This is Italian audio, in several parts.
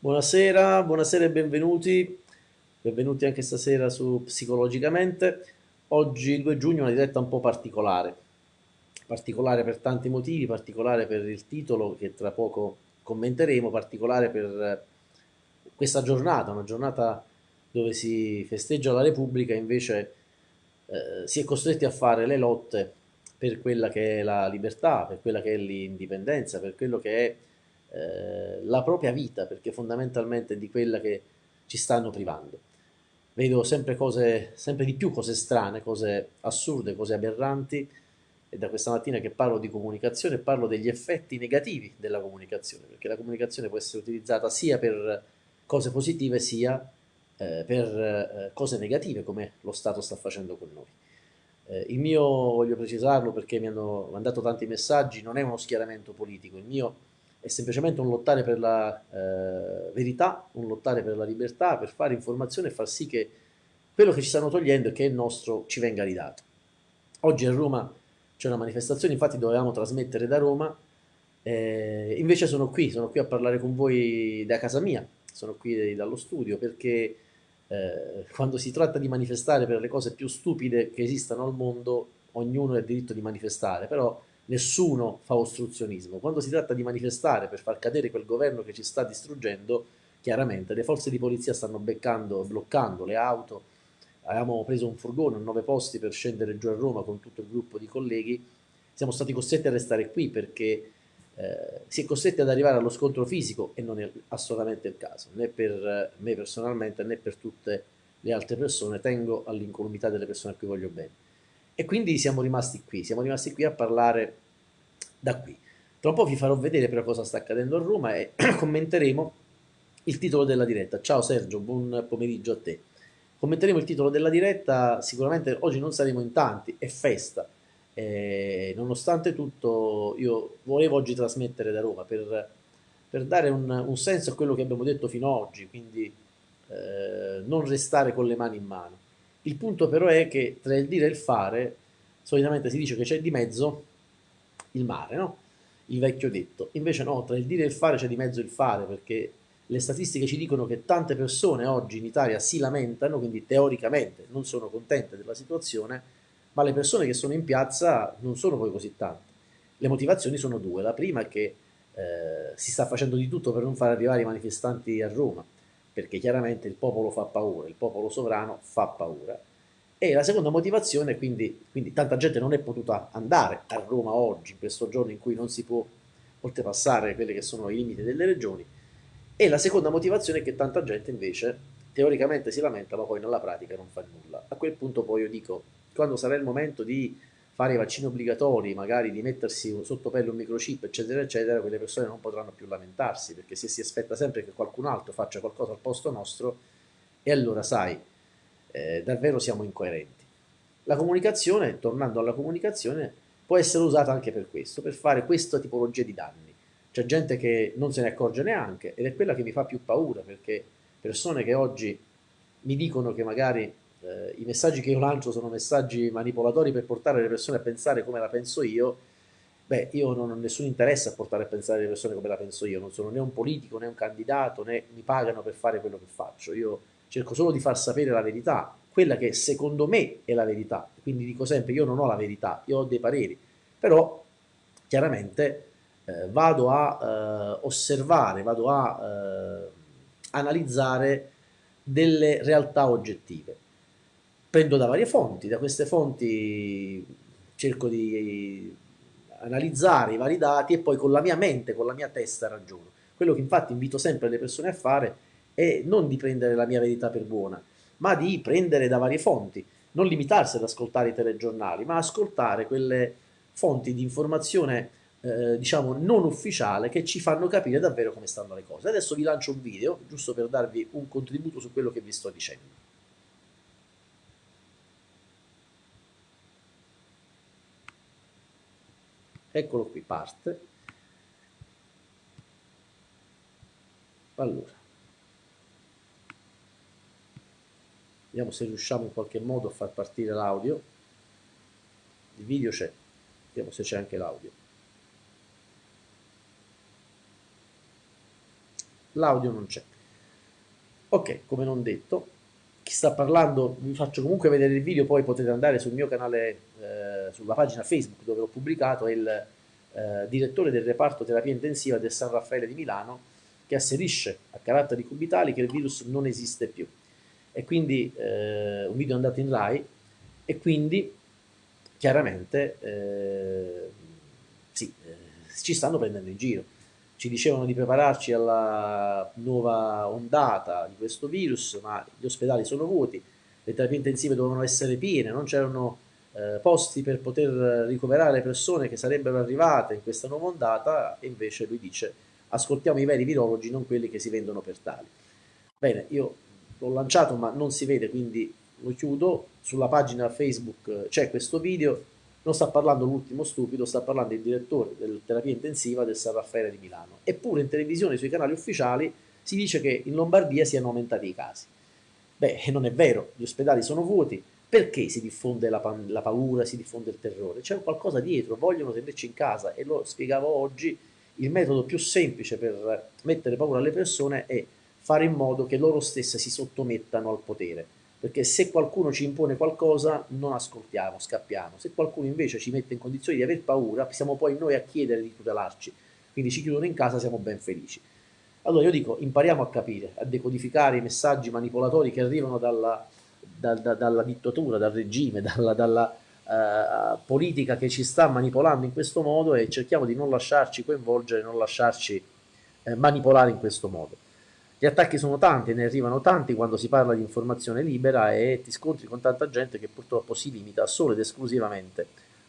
Buonasera, buonasera e benvenuti. Benvenuti anche stasera su Psicologicamente. Oggi, il 2 giugno, è una diretta un po' particolare. Particolare per tanti motivi, particolare per il titolo che tra poco commenteremo, particolare per questa giornata, una giornata dove si festeggia la Repubblica, invece eh, si è costretti a fare le lotte per quella che è la libertà, per quella che è l'indipendenza, per quello che è eh, la propria vita, perché fondamentalmente è di quella che ci stanno privando. Vedo sempre cose, sempre di più cose strane, cose assurde, cose aberranti, e da questa mattina che parlo di comunicazione parlo degli effetti negativi della comunicazione, perché la comunicazione può essere utilizzata sia per cose positive sia eh, per eh, cose negative, come lo Stato sta facendo con noi. Eh, il mio, voglio precisarlo perché mi hanno mandato tanti messaggi, non è uno schieramento politico, il mio è semplicemente un lottare per la eh, verità, un lottare per la libertà, per fare informazione e far sì che quello che ci stanno togliendo e che è nostro ci venga ridato. Oggi a Roma c'è una manifestazione, infatti dovevamo trasmettere da Roma, eh, invece sono qui, sono qui a parlare con voi da casa mia, sono qui dallo studio perché eh, quando si tratta di manifestare per le cose più stupide che esistano al mondo, ognuno ha il diritto di manifestare, però nessuno fa ostruzionismo. Quando si tratta di manifestare per far cadere quel governo che ci sta distruggendo, chiaramente le forze di polizia stanno beccando, bloccando le auto. Avevamo preso un furgone a nove posti per scendere giù a Roma con tutto il gruppo di colleghi. Siamo stati costretti a restare qui perché eh, si è costretti ad arrivare allo scontro fisico e non è assolutamente il caso, né per me personalmente né per tutte le altre persone. Tengo all'incolumità delle persone a cui voglio bene. E quindi siamo rimasti qui, siamo rimasti qui a parlare da qui. Tra un po' vi farò vedere però cosa sta accadendo a Roma e commenteremo il titolo della diretta. Ciao Sergio, buon pomeriggio a te. Commenteremo il titolo della diretta, sicuramente oggi non saremo in tanti, è festa. Eh, nonostante tutto io volevo oggi trasmettere da Roma per, per dare un, un, senso a quello che abbiamo detto fino ad oggi, quindi eh, non restare con le mani in mano. Il punto però è che tra il dire e il fare, solitamente si dice che c'è di mezzo il mare, no? Il vecchio detto. Invece no, tra il dire e il fare c'è di mezzo il fare, perché le statistiche ci dicono che tante persone oggi in Italia si lamentano, quindi teoricamente non sono contente della situazione, ma le persone che sono in piazza non sono poi così tante. Le motivazioni sono due. La prima è che eh, si sta facendo di tutto per non far arrivare i manifestanti a Roma perché chiaramente il popolo fa paura, il popolo sovrano fa paura. E la seconda motivazione, quindi, quindi tanta gente non è potuta andare a Roma oggi, in questo giorno in cui non si può oltrepassare quelli che sono i limiti delle regioni, e la seconda motivazione è che tanta gente invece teoricamente si lamenta ma poi nella pratica non fa nulla. A quel punto poi io dico, quando sarà il momento di fare i vaccini obbligatori, magari di mettersi sotto pelle un microchip, eccetera, eccetera, quelle persone non potranno più lamentarsi, perché se si aspetta sempre che qualcun altro faccia qualcosa al posto nostro, e allora sai, eh, davvero siamo incoerenti. La comunicazione, tornando alla comunicazione, può essere usata anche per questo, per fare questa tipologia di danni. C'è gente che non se ne accorge neanche ed è quella che mi fa più paura, perché persone che oggi mi dicono che magari eh, i messaggi che io lancio sono messaggi manipolatori per portare le persone a pensare come la penso io, beh, io non ho nessun interesse a portare a pensare le persone come la penso io, non sono né un politico né un candidato, né mi pagano per fare quello che faccio, io cerco solo di far sapere la verità, quella che secondo me è la verità, quindi dico sempre io non ho la verità, io ho dei pareri, però chiaramente eh, vado a eh, osservare, vado a eh, analizzare delle realtà oggettive prendo da varie fonti, da queste fonti cerco di analizzare i vari dati e poi con la mia mente, con la mia testa ragiono. Quello che infatti invito sempre le persone a fare è non di prendere la mia verità per buona, ma di prendere da varie fonti, non limitarsi ad ascoltare i telegiornali, ma ascoltare quelle fonti di informazione eh, diciamo non ufficiale che ci fanno capire davvero come stanno le cose. Adesso vi lancio un video, giusto per darvi un contributo su quello che vi sto dicendo. Eccolo qui parte allora. Vediamo se riusciamo in qualche modo a far partire l'audio. Il video c'è. Vediamo se c'è anche l'audio. L'audio non c'è. Ok, come non detto, chi sta parlando, vi faccio comunque vedere il video, poi potete andare sul mio canale, eh, sulla pagina Facebook dove l'ho pubblicato, è il eh, direttore del reparto terapia intensiva del San Raffaele di Milano, che asserisce a caratteri cubitali che il virus non esiste più. E quindi eh, un video andato in Rai, e quindi chiaramente eh, sì, eh, ci stanno prendendo in giro ci dicevano di prepararci alla nuova ondata di questo virus, ma gli ospedali sono vuoti, le terapie intensive dovevano essere piene, non c'erano eh, posti per poter ricoverare le persone che sarebbero arrivate in questa nuova ondata, e invece lui dice ascoltiamo i veri virologi, non quelli che si vendono per tali. Bene, io l'ho lanciato ma non si vede, quindi lo chiudo, sulla pagina Facebook c'è questo video, non sta parlando l'ultimo stupido, sta parlando il direttore della terapia intensiva del San Raffaele di Milano. Eppure in televisione, sui canali ufficiali, si dice che in Lombardia siano aumentati i casi. Beh, non è vero, gli ospedali sono vuoti, perché si diffonde la, la paura, si diffonde il terrore? C'è qualcosa dietro, vogliono tenerci in casa e lo spiegavo oggi, il metodo più semplice per mettere paura alle persone è fare in modo che loro stesse si sottomettano al potere perché se qualcuno ci impone qualcosa non ascoltiamo, scappiamo, se qualcuno invece ci mette in condizioni di aver paura, siamo poi noi a chiedere di tutelarci, quindi ci chiudono in casa, siamo ben felici. Allora io dico, impariamo a capire, a decodificare i messaggi manipolatori che arrivano dalla, da, da, dalla dittatura, dal regime, dalla, dalla uh, politica che ci sta manipolando in questo modo e cerchiamo di non lasciarci coinvolgere, non lasciarci eh, manipolare in questo modo. Gli attacchi sono tanti, ne arrivano tanti quando si parla di informazione libera e ti scontri con tanta gente che purtroppo si limita solo ed esclusivamente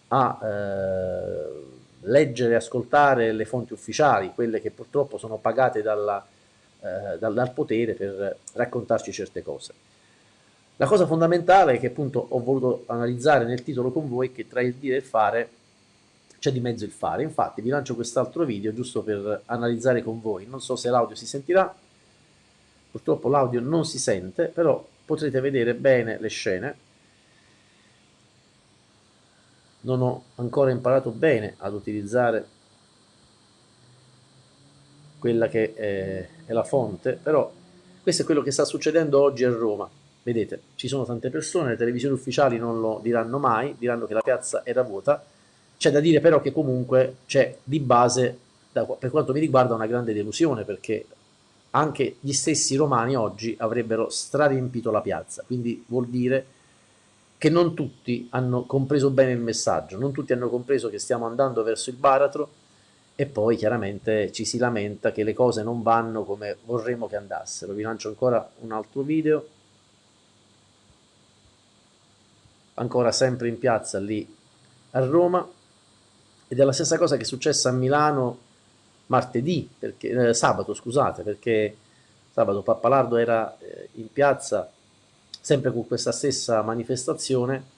a eh, leggere e ascoltare le fonti ufficiali, quelle che purtroppo sono pagate dalla, eh, dal, dal potere per raccontarci certe cose. La cosa fondamentale che appunto ho voluto analizzare nel titolo con voi è che tra il dire e il fare c'è di mezzo il fare. Infatti vi lancio quest'altro video giusto per analizzare con voi. Non so se l'audio si sentirà, purtroppo l'audio non si sente, però potrete vedere bene le scene. Non ho ancora imparato bene ad utilizzare quella che è, è la fonte, però questo è quello che sta succedendo oggi a Roma. Vedete, ci sono tante persone, le televisioni ufficiali non lo diranno mai, diranno che la piazza era vuota. C'è da dire però che comunque c'è di base, per quanto mi riguarda, una grande delusione, perché anche gli stessi romani oggi avrebbero strariempito la piazza, quindi vuol dire che non tutti hanno compreso bene il messaggio, non tutti hanno compreso che stiamo andando verso il baratro e poi chiaramente ci si lamenta che le cose non vanno come vorremmo che andassero. Vi lancio ancora un altro video, ancora sempre in piazza lì a Roma, ed è la stessa cosa che è successa a Milano martedì, perché, eh, sabato scusate, perché sabato Pappalardo era eh, in piazza sempre con questa stessa manifestazione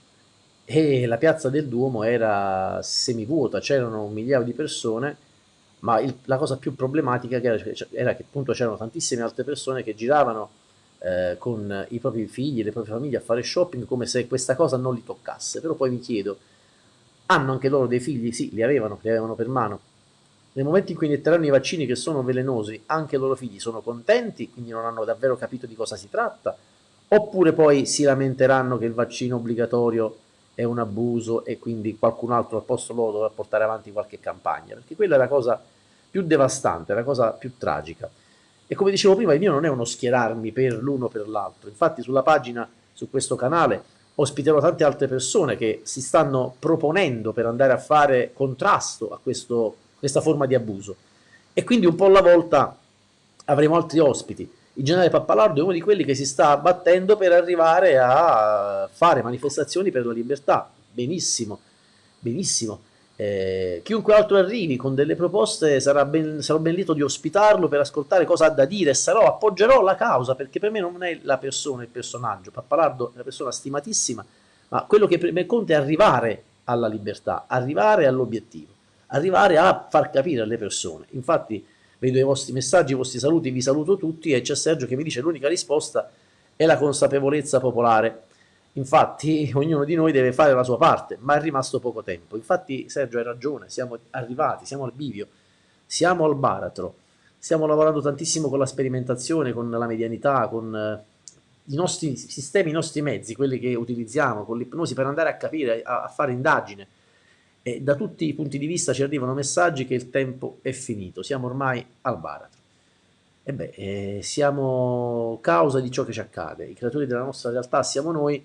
e la piazza del Duomo era semivuota, c'erano un migliaio di persone, ma il, la cosa più problematica era, era che appunto c'erano tantissime altre persone che giravano eh, con i propri figli, le proprie famiglie a fare shopping come se questa cosa non li toccasse, però poi mi chiedo, hanno anche loro dei figli? Sì, li avevano, li avevano per mano, nel momento in cui inietteranno i vaccini che sono velenosi, anche i loro figli sono contenti, quindi non hanno davvero capito di cosa si tratta, oppure poi si lamenteranno che il vaccino obbligatorio è un abuso e quindi qualcun altro al posto loro dovrà portare avanti qualche campagna, perché quella è la cosa più devastante, la cosa più tragica. E come dicevo prima, il mio non è uno schierarmi per l'uno o per l'altro, infatti sulla pagina, su questo canale, ospiterò tante altre persone che si stanno proponendo per andare a fare contrasto a questo questa forma di abuso. E quindi un po' alla volta avremo altri ospiti. Il generale Pappalardo è uno di quelli che si sta battendo per arrivare a fare manifestazioni per la libertà. Benissimo, benissimo. Eh, chiunque altro arrivi con delle proposte sarà ben, sarò ben lieto di ospitarlo per ascoltare cosa ha da dire sarò, appoggerò la causa perché per me non è la persona, il personaggio. Pappalardo è una persona stimatissima, ma quello che per me conta è arrivare alla libertà, arrivare all'obiettivo arrivare a far capire alle persone. Infatti vedo i vostri messaggi, i vostri saluti, vi saluto tutti e c'è Sergio che mi dice l'unica risposta è la consapevolezza popolare. Infatti ognuno di noi deve fare la sua parte, ma è rimasto poco tempo. Infatti Sergio hai ragione, siamo arrivati, siamo al bivio, siamo al baratro. stiamo lavorando tantissimo con la sperimentazione, con la medianità, con eh, i nostri sistemi, i nostri mezzi, quelli che utilizziamo con l'ipnosi per andare a capire, a, a fare indagine. E da tutti i punti di vista ci arrivano messaggi che il tempo è finito, siamo ormai al baratro. E beh, eh, siamo causa di ciò che ci accade, i creatori della nostra realtà siamo noi,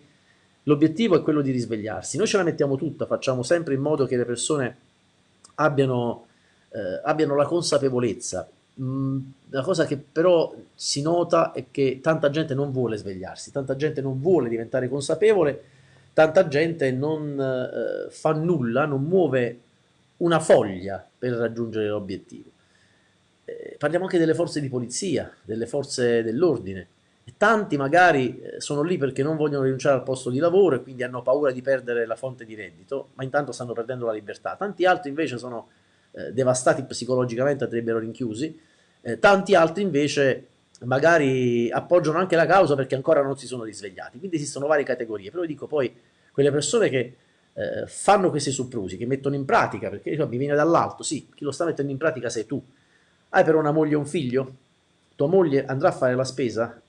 l'obiettivo è quello di risvegliarsi, noi ce la mettiamo tutta, facciamo sempre in modo che le persone abbiano, eh, abbiano la consapevolezza. Mm, la cosa che però si nota è che tanta gente non vuole svegliarsi, tanta gente non vuole diventare consapevole, tanta gente non eh, fa nulla, non muove una foglia per raggiungere l'obiettivo eh, parliamo anche delle forze di polizia, delle forze dell'ordine. Tanti magari eh, sono lì perché non vogliono rinunciare al posto di lavoro e quindi hanno paura di perdere la fonte di reddito, ma intanto stanno perdendo la libertà. Tanti altri invece sono eh, devastati psicologicamente, andrebbero rinchiusi. Eh, tanti altri invece magari appoggiano anche la causa perché ancora non si sono risvegliati. Quindi esistono varie categorie. Però dico poi, quelle persone che eh, fanno questi soprusi, che mettono in pratica, perché cioè, mi viene dall'alto, sì, chi lo sta mettendo in pratica sei tu, hai però una moglie e un figlio? Tua moglie andrà a fare la spesa?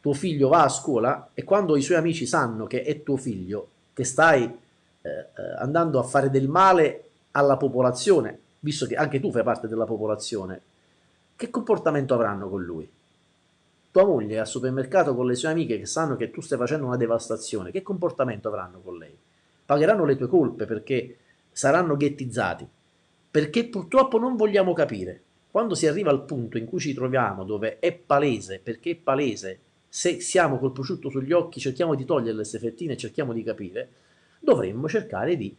Tuo figlio va a scuola e quando i suoi amici sanno che è tuo figlio, che stai eh, eh, andando a fare del male alla popolazione, visto che anche tu fai parte della popolazione, che comportamento avranno con lui? Tua moglie è al supermercato con le sue amiche che sanno che tu stai facendo una devastazione, che comportamento avranno con lei? Pagheranno le tue colpe perché saranno ghettizzati, perché purtroppo non vogliamo capire quando si arriva al punto in cui ci troviamo, dove è palese, perché è palese, se siamo col prosciutto sugli occhi, cerchiamo di togliere le fettine e cerchiamo di capire, dovremmo cercare di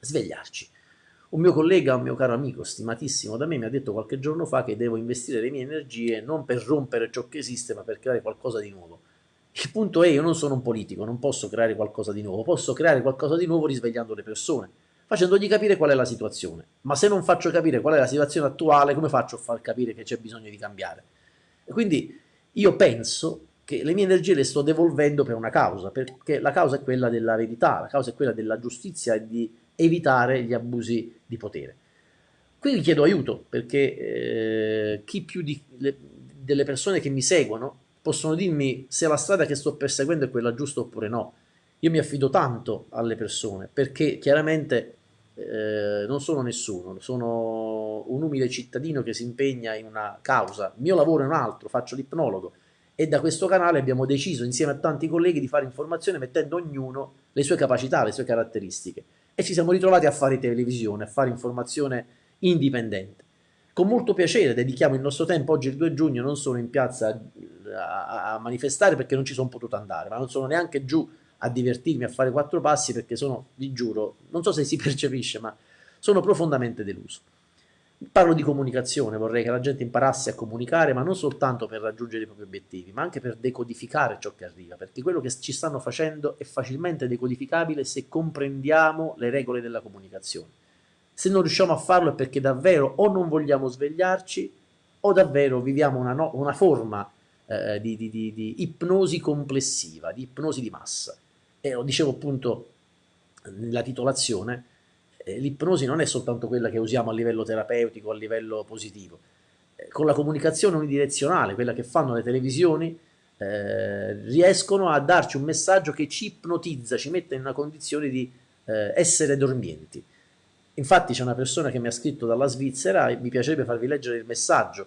svegliarci. Un mio collega, un mio caro amico, stimatissimo da me, mi ha detto qualche giorno fa che devo investire le mie energie non per rompere ciò che esiste, ma per creare qualcosa di nuovo. Il punto è, io non sono un politico, non posso creare qualcosa di nuovo, posso creare qualcosa di nuovo risvegliando le persone facendogli capire qual è la situazione. Ma se non faccio capire qual è la situazione attuale, come faccio a far capire che c'è bisogno di cambiare? E quindi io penso che le mie energie le sto devolvendo per una causa, perché la causa è quella della verità, la causa è quella della giustizia e di evitare gli abusi di potere. Qui vi chiedo aiuto, perché eh, chi più di, le, delle persone che mi seguono possono dirmi se la strada che sto perseguendo è quella giusta oppure no. Io mi affido tanto alle persone, perché chiaramente eh, non sono nessuno, sono un umile cittadino che si impegna in una causa, il mio lavoro è un altro, faccio l'ipnologo e da questo canale abbiamo deciso insieme a tanti colleghi di fare informazione mettendo ognuno le sue capacità, le sue caratteristiche e ci siamo ritrovati a fare televisione, a fare informazione indipendente. Con molto piacere dedichiamo il nostro tempo, oggi il 2 giugno non sono in piazza a, a manifestare perché non ci sono potuto andare, ma non sono neanche giù a divertirmi a fare quattro passi perché sono, vi giuro, non so se si percepisce, ma sono profondamente deluso. Parlo di comunicazione, vorrei che la gente imparasse a comunicare, ma non soltanto per raggiungere i propri obiettivi, ma anche per decodificare ciò che arriva, perché quello che ci stanno facendo è facilmente decodificabile se comprendiamo le regole della comunicazione. Se non riusciamo a farlo è perché davvero o non vogliamo svegliarci o davvero viviamo una, no una forma eh, di, di, di, di ipnosi complessiva, di ipnosi di massa e lo dicevo appunto nella titolazione, l'ipnosi non è soltanto quella che usiamo a livello terapeutico, a livello positivo. Eh, con la comunicazione unidirezionale, quella che fanno le televisioni, eh, riescono a darci un messaggio che ci ipnotizza, ci mette in una condizione di eh, essere dormienti. Infatti c'è una persona che mi ha scritto dalla Svizzera e mi piacerebbe farvi leggere il messaggio,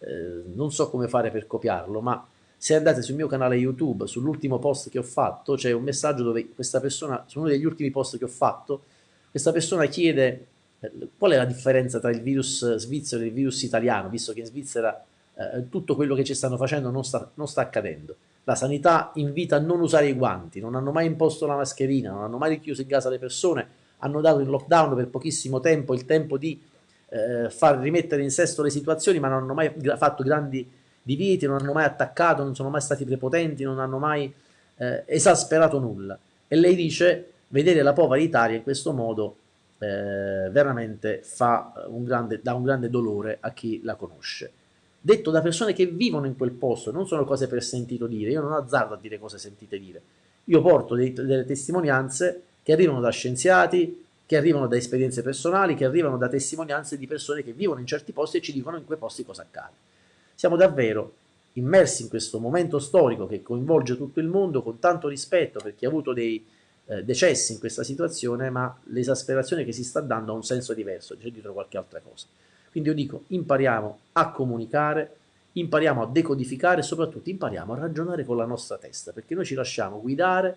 eh, non so come fare per copiarlo, ma se andate sul mio canale YouTube, sull'ultimo post che ho fatto, c'è un messaggio dove questa persona, su uno degli ultimi post che ho fatto, questa persona chiede eh, qual è la differenza tra il virus svizzero e il virus italiano, visto che in Svizzera eh, tutto quello che ci stanno facendo non sta, non sta accadendo. La sanità invita a non usare i guanti, non hanno mai imposto la mascherina, non hanno mai richiuso in casa le persone, hanno dato in lockdown per pochissimo tempo il tempo di eh, far rimettere in sesto le situazioni, ma non hanno mai fatto grandi divisi, non hanno mai attaccato, non sono mai stati prepotenti, non hanno mai eh, esasperato nulla. E lei dice, vedere la povera Italia in questo modo eh, veramente un grande, dà un grande dolore a chi la conosce. Detto da persone che vivono in quel posto, non sono cose per sentito dire, io non azzardo a dire cose sentite dire, io porto dei, delle testimonianze che arrivano da scienziati, che arrivano da esperienze personali, che arrivano da testimonianze di persone che vivono in certi posti e ci dicono in quei posti cosa accade. Siamo davvero immersi in questo momento storico che coinvolge tutto il mondo con tanto rispetto per chi ha avuto dei eh, decessi in questa situazione, ma l'esasperazione che si sta dando ha un senso diverso, c'è dietro qualche altra cosa. Quindi io dico impariamo a comunicare, impariamo a decodificare e soprattutto impariamo a ragionare con la nostra testa, perché noi ci lasciamo guidare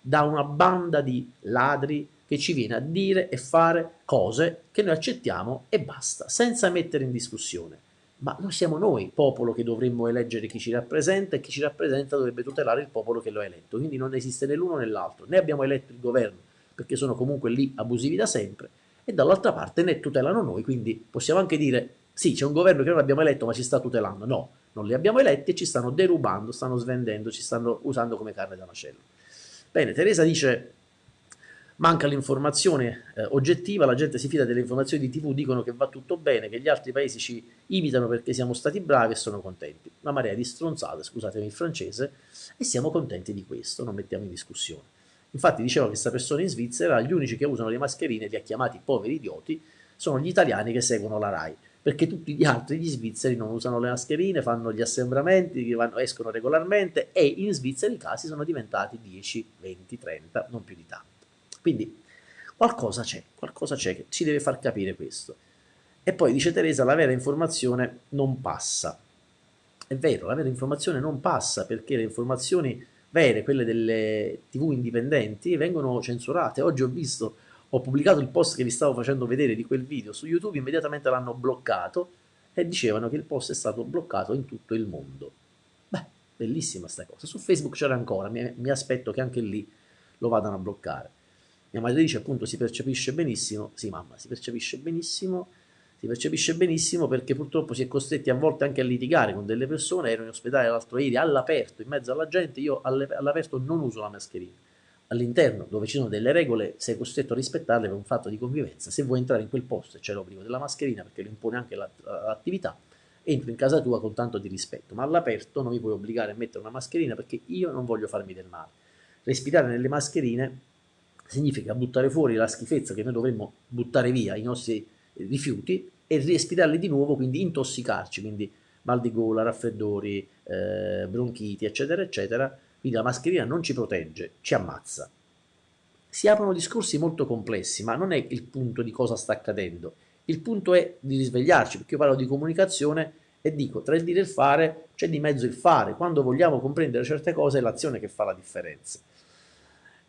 da una banda di ladri che ci viene a dire e fare cose che noi accettiamo e basta, senza mettere in discussione. Ma noi siamo noi, popolo, che dovremmo eleggere chi ci rappresenta e chi ci rappresenta dovrebbe tutelare il popolo che lo ha eletto. Quindi non esiste né l'uno né l'altro. Né abbiamo eletto il governo, perché sono comunque lì abusivi da sempre, e dall'altra parte ne tutelano noi, quindi possiamo anche dire sì, c'è un governo che non abbiamo eletto ma ci sta tutelando. No, non li abbiamo eletti e ci stanno derubando, stanno svendendo, ci stanno usando come carne da macello. Bene, Teresa dice manca l'informazione eh, oggettiva, la gente si fida delle informazioni di tv, dicono che va tutto bene, che gli altri paesi ci imitano perché siamo stati bravi e sono contenti. Una marea di stronzate, scusatemi il francese, e siamo contenti di questo, non mettiamo in discussione. Infatti diceva questa persona in Svizzera, gli unici che usano le mascherine, li ha chiamati poveri idioti, sono gli italiani che seguono la RAI perché tutti gli altri, gli svizzeri, non usano le mascherine, fanno gli assembramenti, vanno, escono regolarmente e in Svizzera i casi sono diventati 10, 20, 30, non più di tanto. Quindi qualcosa c'è, qualcosa c'è che ci deve far capire questo. E poi dice Teresa, la vera informazione non passa. È vero, la vera informazione non passa perché le informazioni vere, quelle delle tv indipendenti, vengono censurate. Oggi ho visto ho pubblicato il post che vi stavo facendo vedere di quel video su YouTube, immediatamente l'hanno bloccato e dicevano che il post è stato bloccato in tutto il mondo. Beh, bellissima sta cosa. Su Facebook c'era ancora, mi, mi, aspetto che anche lì lo vadano a bloccare. Mia madre dice appunto si percepisce benissimo, sì mamma, si percepisce benissimo, si percepisce benissimo perché purtroppo si è costretti a volte anche a litigare con delle persone, ero in ospedale l'altro ieri all'aperto, in mezzo alla gente, io all'aperto non uso la mascherina all'interno dove ci sono delle regole sei costretto a rispettarle per un fatto di convivenza. Se vuoi entrare in quel posto e c'è l'obbligo della mascherina perché lo impone anche l'attività, entro in casa tua con tanto di rispetto, ma all'aperto non mi puoi obbligare a mettere una mascherina perché io non voglio farmi del male. Respirare nelle mascherine significa buttare fuori la schifezza che noi dovremmo buttare via, i nostri rifiuti, e respirarli di nuovo, quindi intossicarci, quindi mal di gola, raffreddori, eh, bronchiti, eccetera, eccetera, quindi la mascherina non ci protegge, ci ammazza. Si aprono discorsi molto complessi, ma non è il punto di cosa sta accadendo. Il punto è di risvegliarci, perché io parlo di comunicazione e dico, tra il dire e il fare c'è di mezzo il fare. Quando vogliamo comprendere certe cose è l'azione che fa la differenza.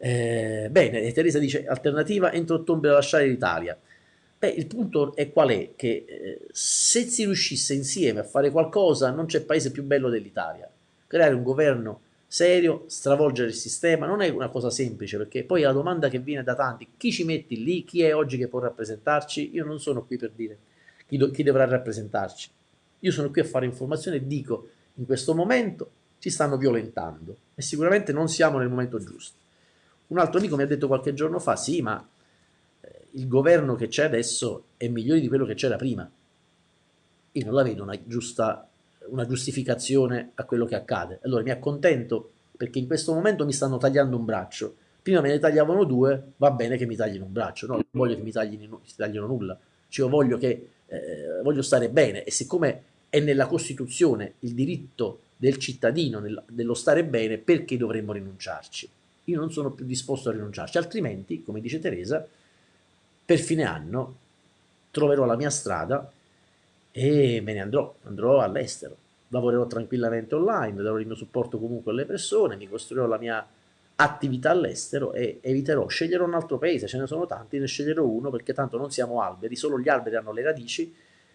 Eh, bene, Teresa dice, alternativa, entro ottobre lasciare l'Italia. Beh, il punto è qual è? Che eh, se si riuscisse insieme a fare qualcosa non c'è paese più bello dell'Italia. Creare un governo serio, stravolgere il sistema, non è una cosa semplice perché poi la domanda che viene da tanti, chi ci metti lì, chi è oggi che può rappresentarci, io non sono qui per dire chi, do, chi dovrà rappresentarci, io sono qui a fare informazione e dico in questo momento ci stanno violentando e sicuramente non siamo nel momento giusto. Un altro amico mi ha detto qualche giorno fa, sì ma eh, il governo che c'è adesso è migliore di quello che c'era prima. Io non la vedo una giusta una giustificazione a quello che accade. Allora mi accontento perché in questo momento mi stanno tagliando un braccio. Prima me ne tagliavano due, va bene che mi taglino un braccio, no, non voglio che mi taglino, taglino nulla. Cioè, io voglio, che, eh, voglio stare bene e siccome è nella Costituzione il diritto del cittadino nel, dello stare bene, perché dovremmo rinunciarci? Io non sono più disposto a rinunciarci, altrimenti, come dice Teresa, per fine anno troverò la mia strada e me ne andrò, andrò all'estero. Lavorerò tranquillamente online, darò il mio supporto comunque alle persone, mi costruirò la mia attività all'estero e eviterò, sceglierò un altro paese, ce ne sono tanti, ne sceglierò uno perché tanto non siamo alberi, solo gli alberi hanno le radici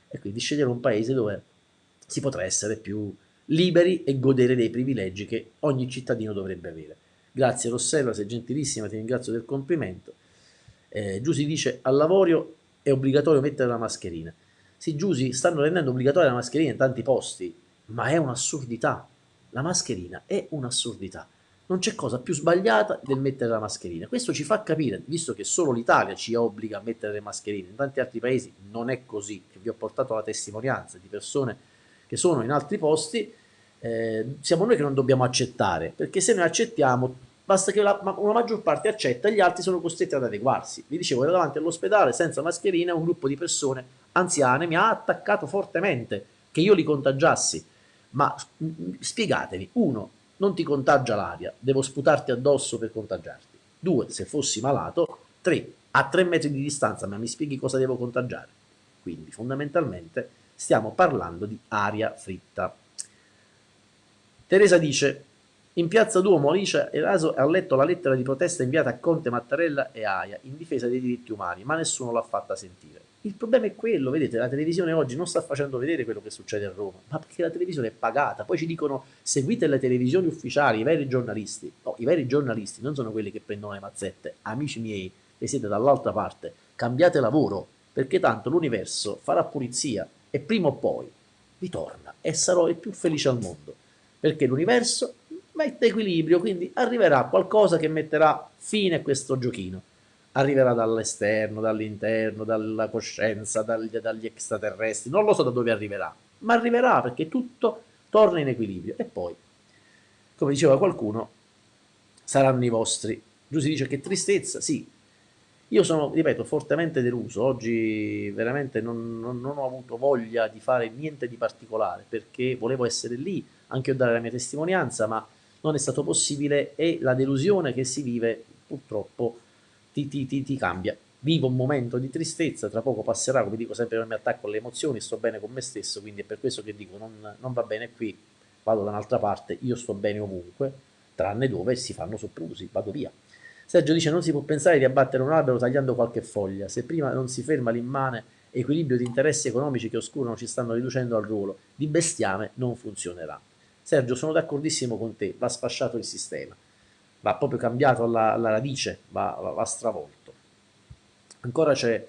e quindi sceglierò un paese dove si potrà essere più liberi e godere dei privilegi che ogni cittadino dovrebbe avere. Grazie Rossella, sei gentilissima, ti ringrazio del complimento. Eh, Giussi dice, al lavoro è obbligatorio mettere la mascherina. Sì, Giusy, stanno rendendo obbligatoria la mascherina in tanti posti, ma è un'assurdità. La mascherina è un'assurdità. Non c'è cosa più sbagliata del mettere la mascherina. Questo ci fa capire, visto che solo l'Italia ci obbliga a mettere le mascherine, in tanti altri paesi non è così, vi ho portato la testimonianza di persone che sono in altri posti, eh, siamo noi che non dobbiamo accettare, perché se noi accettiamo basta che la, una maggior parte accetta gli altri sono costretti ad adeguarsi. Vi dicevo, ero davanti all'ospedale senza mascherina, un gruppo di persone anziane mi ha attaccato fortemente che io li contagiassi. Ma spiegatevi, uno, non ti contagia l'aria, devo sputarti addosso per contagiarti. Due, se fossi malato. Tre, a tre metri di distanza, ma mi spieghi cosa devo contagiare. Quindi fondamentalmente stiamo parlando di aria fritta. Teresa dice, in piazza Duomo Alice Eraso ha letto la lettera di protesta inviata a Conte, Mattarella e Aia in difesa dei diritti umani, ma nessuno l'ha fatta sentire. Il problema è quello, vedete, la televisione oggi non sta facendo vedere quello che succede a Roma, ma perché la televisione è pagata. Poi ci dicono seguite le televisioni ufficiali, i veri giornalisti. No, i veri giornalisti non sono quelli che prendono le mazzette. Amici miei, che siete dall'altra parte, cambiate lavoro, perché tanto l'universo farà pulizia e prima o poi ritorna e sarò il più felice al mondo. Perché l'universo mette equilibrio, quindi arriverà qualcosa che metterà fine a questo giochino. Arriverà dall'esterno, dall'interno, dalla coscienza, dagli, dagli extraterrestri, non lo so da dove arriverà, ma arriverà perché tutto torna in equilibrio. E poi, come diceva qualcuno, saranno i vostri. Giussi dice che tristezza, sì, io sono, ripeto, fortemente deluso, oggi veramente non, non, non, ho avuto voglia di fare niente di particolare perché volevo essere lì, anche io dare la mia testimonianza, ma non è stato possibile e la delusione che si vive purtroppo ti, ti, ti, ti cambia. Vivo un momento di tristezza, tra poco passerà, come dico sempre non mi attacco alle emozioni, sto bene con me stesso, quindi è per questo che dico non, non va bene qui, vado da un'altra parte, io sto bene ovunque, tranne dove si fanno soprusi, vado via. Sergio dice non si può pensare di abbattere un albero tagliando qualche foglia, se prima non si ferma l'immane equilibrio di interessi economici che oscurano ci stanno riducendo al ruolo di bestiame non funzionerà. Sergio sono d'accordissimo con te, va sfasciato il sistema va proprio cambiato alla, alla radice, va, va, va, stravolto. Ancora c'è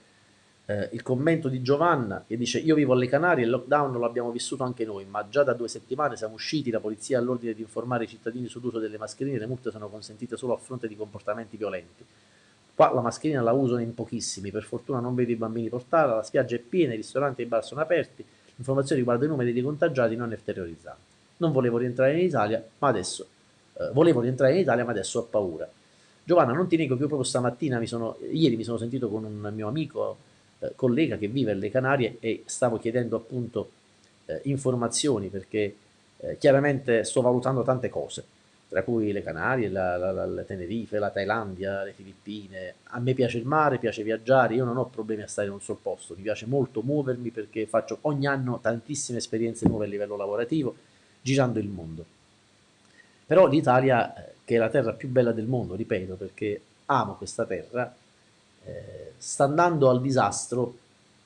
eh, il commento di Giovanna che dice io vivo alle Canarie, il lockdown lo abbiamo vissuto anche noi, ma già da due settimane siamo usciti, la polizia ha l'ordine di informare i cittadini sull'uso delle mascherine, le multe sono consentite solo a fronte di comportamenti violenti. Qua la mascherina la usano in pochissimi, per fortuna non vedo i bambini portarla, la spiaggia è piena, i ristoranti e i bar sono aperti, l'informazione riguardo i numeri dei contagiati non è terrorizzante. Non volevo rientrare in Italia, ma adesso eh, volevo rientrare in Italia ma adesso ho paura. Giovanna, non ti nego che io proprio stamattina, mi sono, ieri mi sono sentito con un mio amico, eh, collega che vive alle Canarie e stavo chiedendo appunto eh, informazioni perché eh, chiaramente sto valutando tante cose, tra cui le Canarie, la, la, la, la Tenerife, la Thailandia, le Filippine. A me piace il mare, piace viaggiare, io non ho problemi a stare in un solo posto, mi piace molto muovermi perché faccio ogni anno tantissime esperienze nuove a livello lavorativo, girando il mondo però l'Italia, eh, che è la terra più bella del mondo, ripeto, perché amo questa terra, eh, sta andando al disastro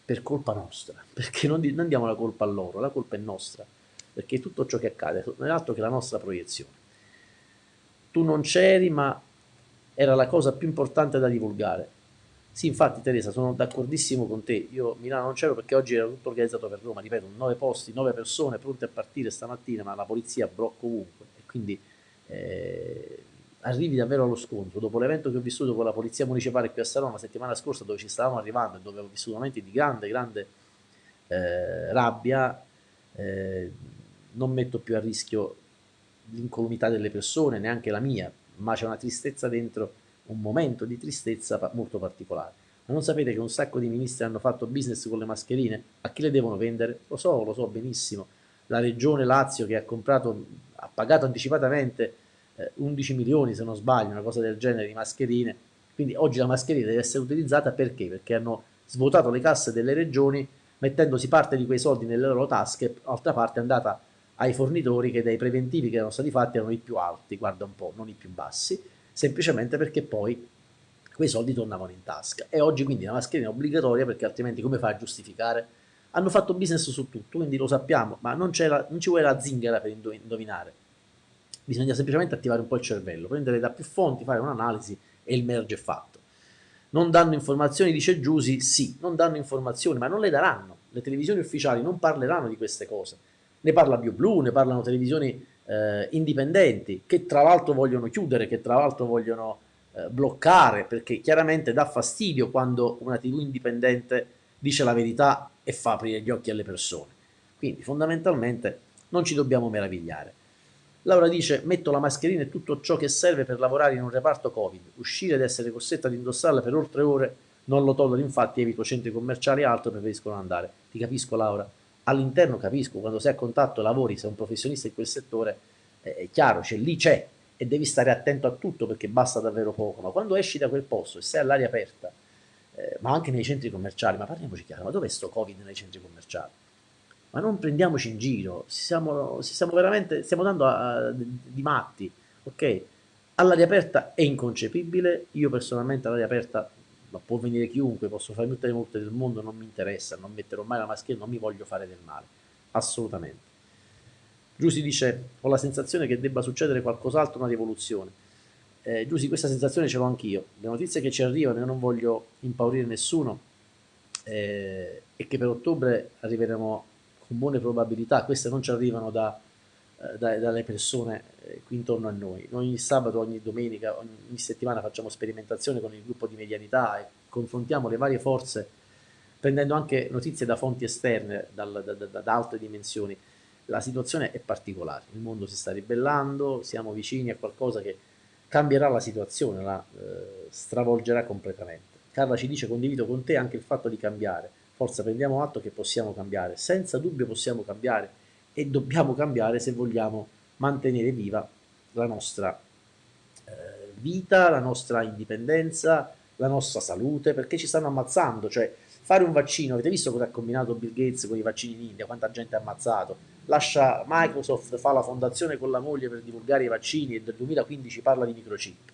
per colpa nostra, perché non, non diamo la colpa a loro, la colpa è nostra, perché tutto ciò che accade non è altro che la nostra proiezione. Tu non c'eri, ma era la cosa più importante da divulgare. Sì, infatti Teresa, sono d'accordissimo con te, io Milano non c'ero perché oggi era tutto organizzato per Roma, ripeto, nove posti, nove persone pronte a partire stamattina, ma la polizia blocca ovunque e quindi eh, arrivi davvero allo scontro. Dopo l'evento che ho vissuto con la polizia municipale qui a Salona la settimana scorsa, dove ci stavamo arrivando e dove ho vissuto momenti di grande, grande eh, rabbia, eh, non metto più a rischio l'incolumità delle persone, neanche la mia, ma c'è una tristezza dentro, un momento di tristezza molto particolare. Ma non sapete che un sacco di ministri hanno fatto business con le mascherine? A chi le devono vendere? Lo so, lo so benissimo. La regione Lazio che ha comprato ha pagato anticipatamente eh, 11 milioni, se non sbaglio, una cosa del genere, di mascherine. Quindi oggi la mascherina deve essere utilizzata perché? Perché hanno svuotato le casse delle regioni mettendosi parte di quei soldi nelle loro tasche, altra parte è andata ai fornitori che dai preventivi che erano stati fatti erano i più alti, guarda un po', non i più bassi, semplicemente perché poi quei soldi tornavano in tasca. E oggi quindi la mascherina è obbligatoria perché altrimenti come fai a giustificare? hanno fatto business su tutto, quindi lo sappiamo, ma non, la, non ci vuole la zingara per indovinare. Bisogna semplicemente attivare un po' il cervello, prendere da più fonti, fare un'analisi e il merge è fatto. Non danno informazioni, dice Giusi, sì, non danno informazioni, ma non le daranno. Le televisioni ufficiali non parleranno di queste cose. Ne parla BioBlue, ne parlano televisioni eh, indipendenti, che tra l'altro vogliono chiudere, che tra l'altro vogliono eh, bloccare, perché chiaramente dà fastidio quando una TV indipendente dice la verità e fa aprire gli occhi alle persone. Quindi fondamentalmente non ci dobbiamo meravigliare. Laura dice, metto la mascherina e tutto ciò che serve per lavorare in un reparto Covid. Uscire ed essere costretta ad indossarla per oltre ore non lo tollero, infatti evito centri commerciali e altro, preferisco non andare. Ti capisco Laura, all'interno capisco, quando sei a contatto, lavori, sei un professionista in quel settore, è chiaro, cioè lì c'è e devi stare attento a tutto perché basta davvero poco, ma quando esci da quel posto e sei all'aria aperta, eh, ma anche nei centri commerciali, ma parliamoci chiaro, ma dov'è sto Covid nei centri commerciali? Ma non prendiamoci in giro, siamo, siamo veramente, stiamo dando a, a, di matti, ok? All'aria aperta è inconcepibile, io personalmente all'aria aperta ma può venire chiunque, posso fare tutte le multe del mondo, non mi interessa, non metterò mai la mascherina, non mi voglio fare del male, assolutamente. Giussi dice, ho la sensazione che debba succedere qualcos'altro, una rivoluzione. Eh, Giussi, questa sensazione ce l'ho anch'io, le notizie che ci arrivano, io non voglio impaurire nessuno, eh, e che per ottobre arriveremo con buone probabilità, queste non ci arrivano da, dalle persone eh, qui intorno a noi. Noi ogni sabato, ogni domenica, ogni settimana facciamo sperimentazione con il gruppo di medianità e confrontiamo le varie forze prendendo anche notizie da fonti esterne, dal, da, da, da, altre dimensioni. La situazione è particolare, il mondo si sta ribellando, siamo vicini a qualcosa che cambierà la situazione, la eh, stravolgerà completamente. Carla ci dice condivido con te anche il fatto di cambiare, forza prendiamo atto che possiamo cambiare, senza dubbio possiamo cambiare e dobbiamo cambiare se vogliamo mantenere viva la nostra eh, vita, la nostra indipendenza, la nostra salute, perché ci stanno ammazzando, cioè fare un vaccino, avete visto cosa ha combinato Bill Gates con i vaccini in India, quanta gente ha ammazzato, lascia Microsoft, fa la fondazione con la moglie per divulgare i vaccini e nel 2015 parla di microchip.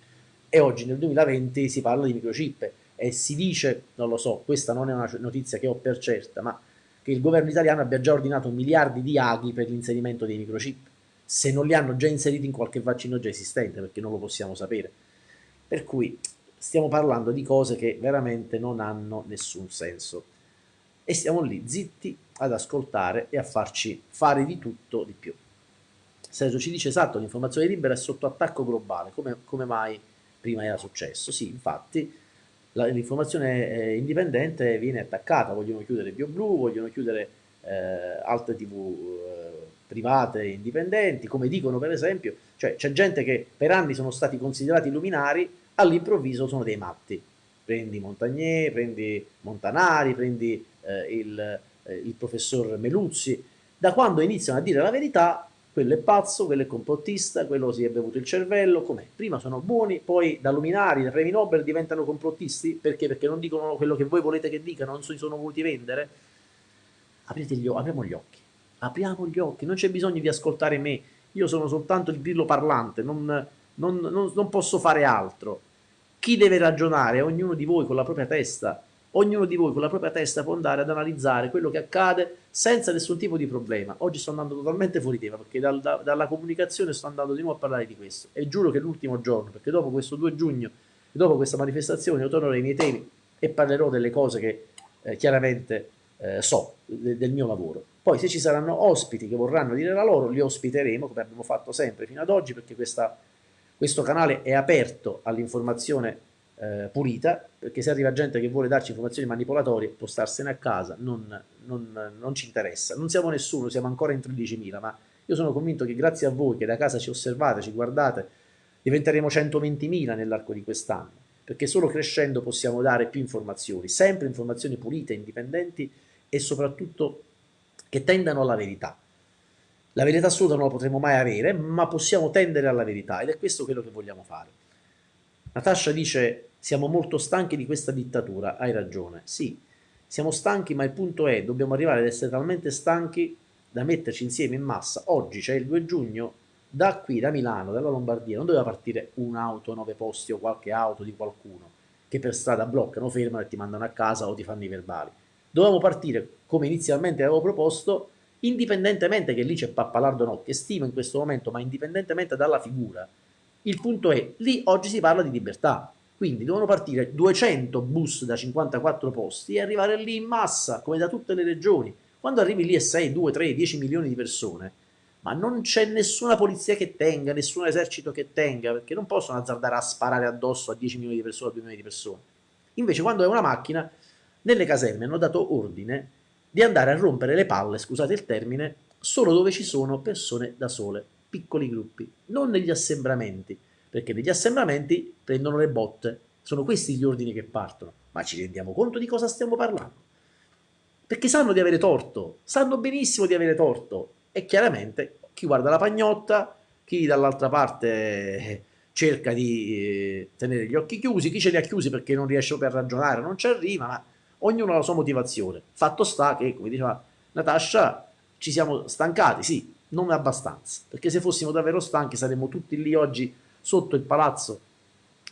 E oggi nel 2020 si parla di microchip. E si dice, non lo so, questa non è una notizia che ho per certa, ma che il governo italiano abbia già ordinato miliardi di aghi per l'inserimento dei microchip se non li hanno già inseriti in qualche vaccino già esistente, perché non lo possiamo sapere. Per cui stiamo parlando di cose che veramente non hanno nessun senso. E stiamo lì zitti ad ascoltare e a farci fare di tutto di più. Sergio ci dice esatto, l'informazione libera è sotto attacco globale, come, come mai prima era successo? Sì, infatti l'informazione indipendente viene attaccata, vogliono chiudere BioBlue, vogliono chiudere eh, altre tv eh, private indipendenti, come dicono per esempio, cioè c'è gente che per anni sono stati considerati luminari, all'improvviso sono dei matti. Prendi Montagnier, prendi Montanari, prendi eh, il, eh, il professor Meluzzi, da quando iniziano a dire la verità, quello è pazzo, quello è complottista, quello si è bevuto il cervello, com'è? Prima sono buoni, poi da luminari, da premi Nobel diventano complottisti, perché? Perché non dicono quello che voi volete che dicano, non si sono voluti vendere? Aprite gli, apriamo gli occhi apriamo gli occhi, non c'è bisogno di ascoltare me, io sono soltanto il grillo parlante, non, non, non, non posso fare altro. Chi deve ragionare? Ognuno di voi con la propria testa. Ognuno di voi con la propria testa può andare ad analizzare quello che accade senza nessun tipo di problema. Oggi sto andando totalmente fuori tema perché dal, da, dalla comunicazione sto andando di nuovo a parlare di questo e giuro che l'ultimo giorno, perché dopo questo 2 giugno, dopo questa manifestazione, io tornerò ai miei temi e parlerò delle cose che eh, chiaramente eh, so de, del mio lavoro. Poi se ci saranno ospiti che vorranno dire la loro, li ospiteremo, come abbiamo fatto sempre fino ad oggi, perché questa, questo canale è aperto all'informazione eh, pulita, perché se arriva gente che vuole darci informazioni manipolatorie, può starsene a casa, non, non, non ci interessa. Non siamo nessuno, siamo ancora in 13.000, ma io sono convinto che grazie a voi che da casa ci osservate, ci guardate, diventeremo 120.000 nell'arco di quest'anno, perché solo crescendo possiamo dare più informazioni, sempre informazioni pulite, indipendenti e soprattutto che tendano alla verità. La verità assoluta non la potremo mai avere, ma possiamo tendere alla verità ed è questo quello che vogliamo fare. Natascia dice siamo molto stanchi di questa dittatura, hai ragione, sì, siamo stanchi ma il punto è dobbiamo arrivare ad essere talmente stanchi da metterci insieme in massa. Oggi c'è il 2 giugno, da qui, da Milano, dalla Lombardia, non doveva partire un'auto, nove posti o qualche auto di qualcuno che per strada bloccano, fermano e ti mandano a casa o ti fanno i verbali. Dovevamo partire come inizialmente avevo proposto, indipendentemente che lì c'è Pappalardo no, che stimo in questo momento, ma indipendentemente dalla figura, il punto è, lì oggi si parla di libertà, quindi devono partire 200 bus da 54 posti e arrivare lì in massa, come da tutte le regioni. Quando arrivi lì e 6, 2, 3, 10 milioni di persone, ma non c'è nessuna polizia che tenga, nessun esercito che tenga, perché non possono azzardare a sparare addosso a 10 milioni di persone, a 2 milioni di persone. Invece quando è una macchina nelle caserme hanno dato ordine di andare a rompere le palle, scusate il termine, solo dove ci sono persone da sole, piccoli gruppi, non negli assembramenti, perché negli assembramenti prendono le botte, sono questi gli ordini che partono, ma ci rendiamo conto di cosa stiamo parlando? Perché sanno di avere torto, sanno benissimo di avere torto e chiaramente chi guarda la pagnotta, chi dall'altra parte eh, cerca di eh, tenere gli occhi chiusi, chi ce li ha chiusi perché non riesce a ragionare, non ci arriva, ma ognuno ha la sua motivazione. Fatto sta che, come diceva Natascia, ci siamo stancati, sì, non abbastanza, perché se fossimo davvero stanchi saremmo tutti lì oggi sotto il palazzo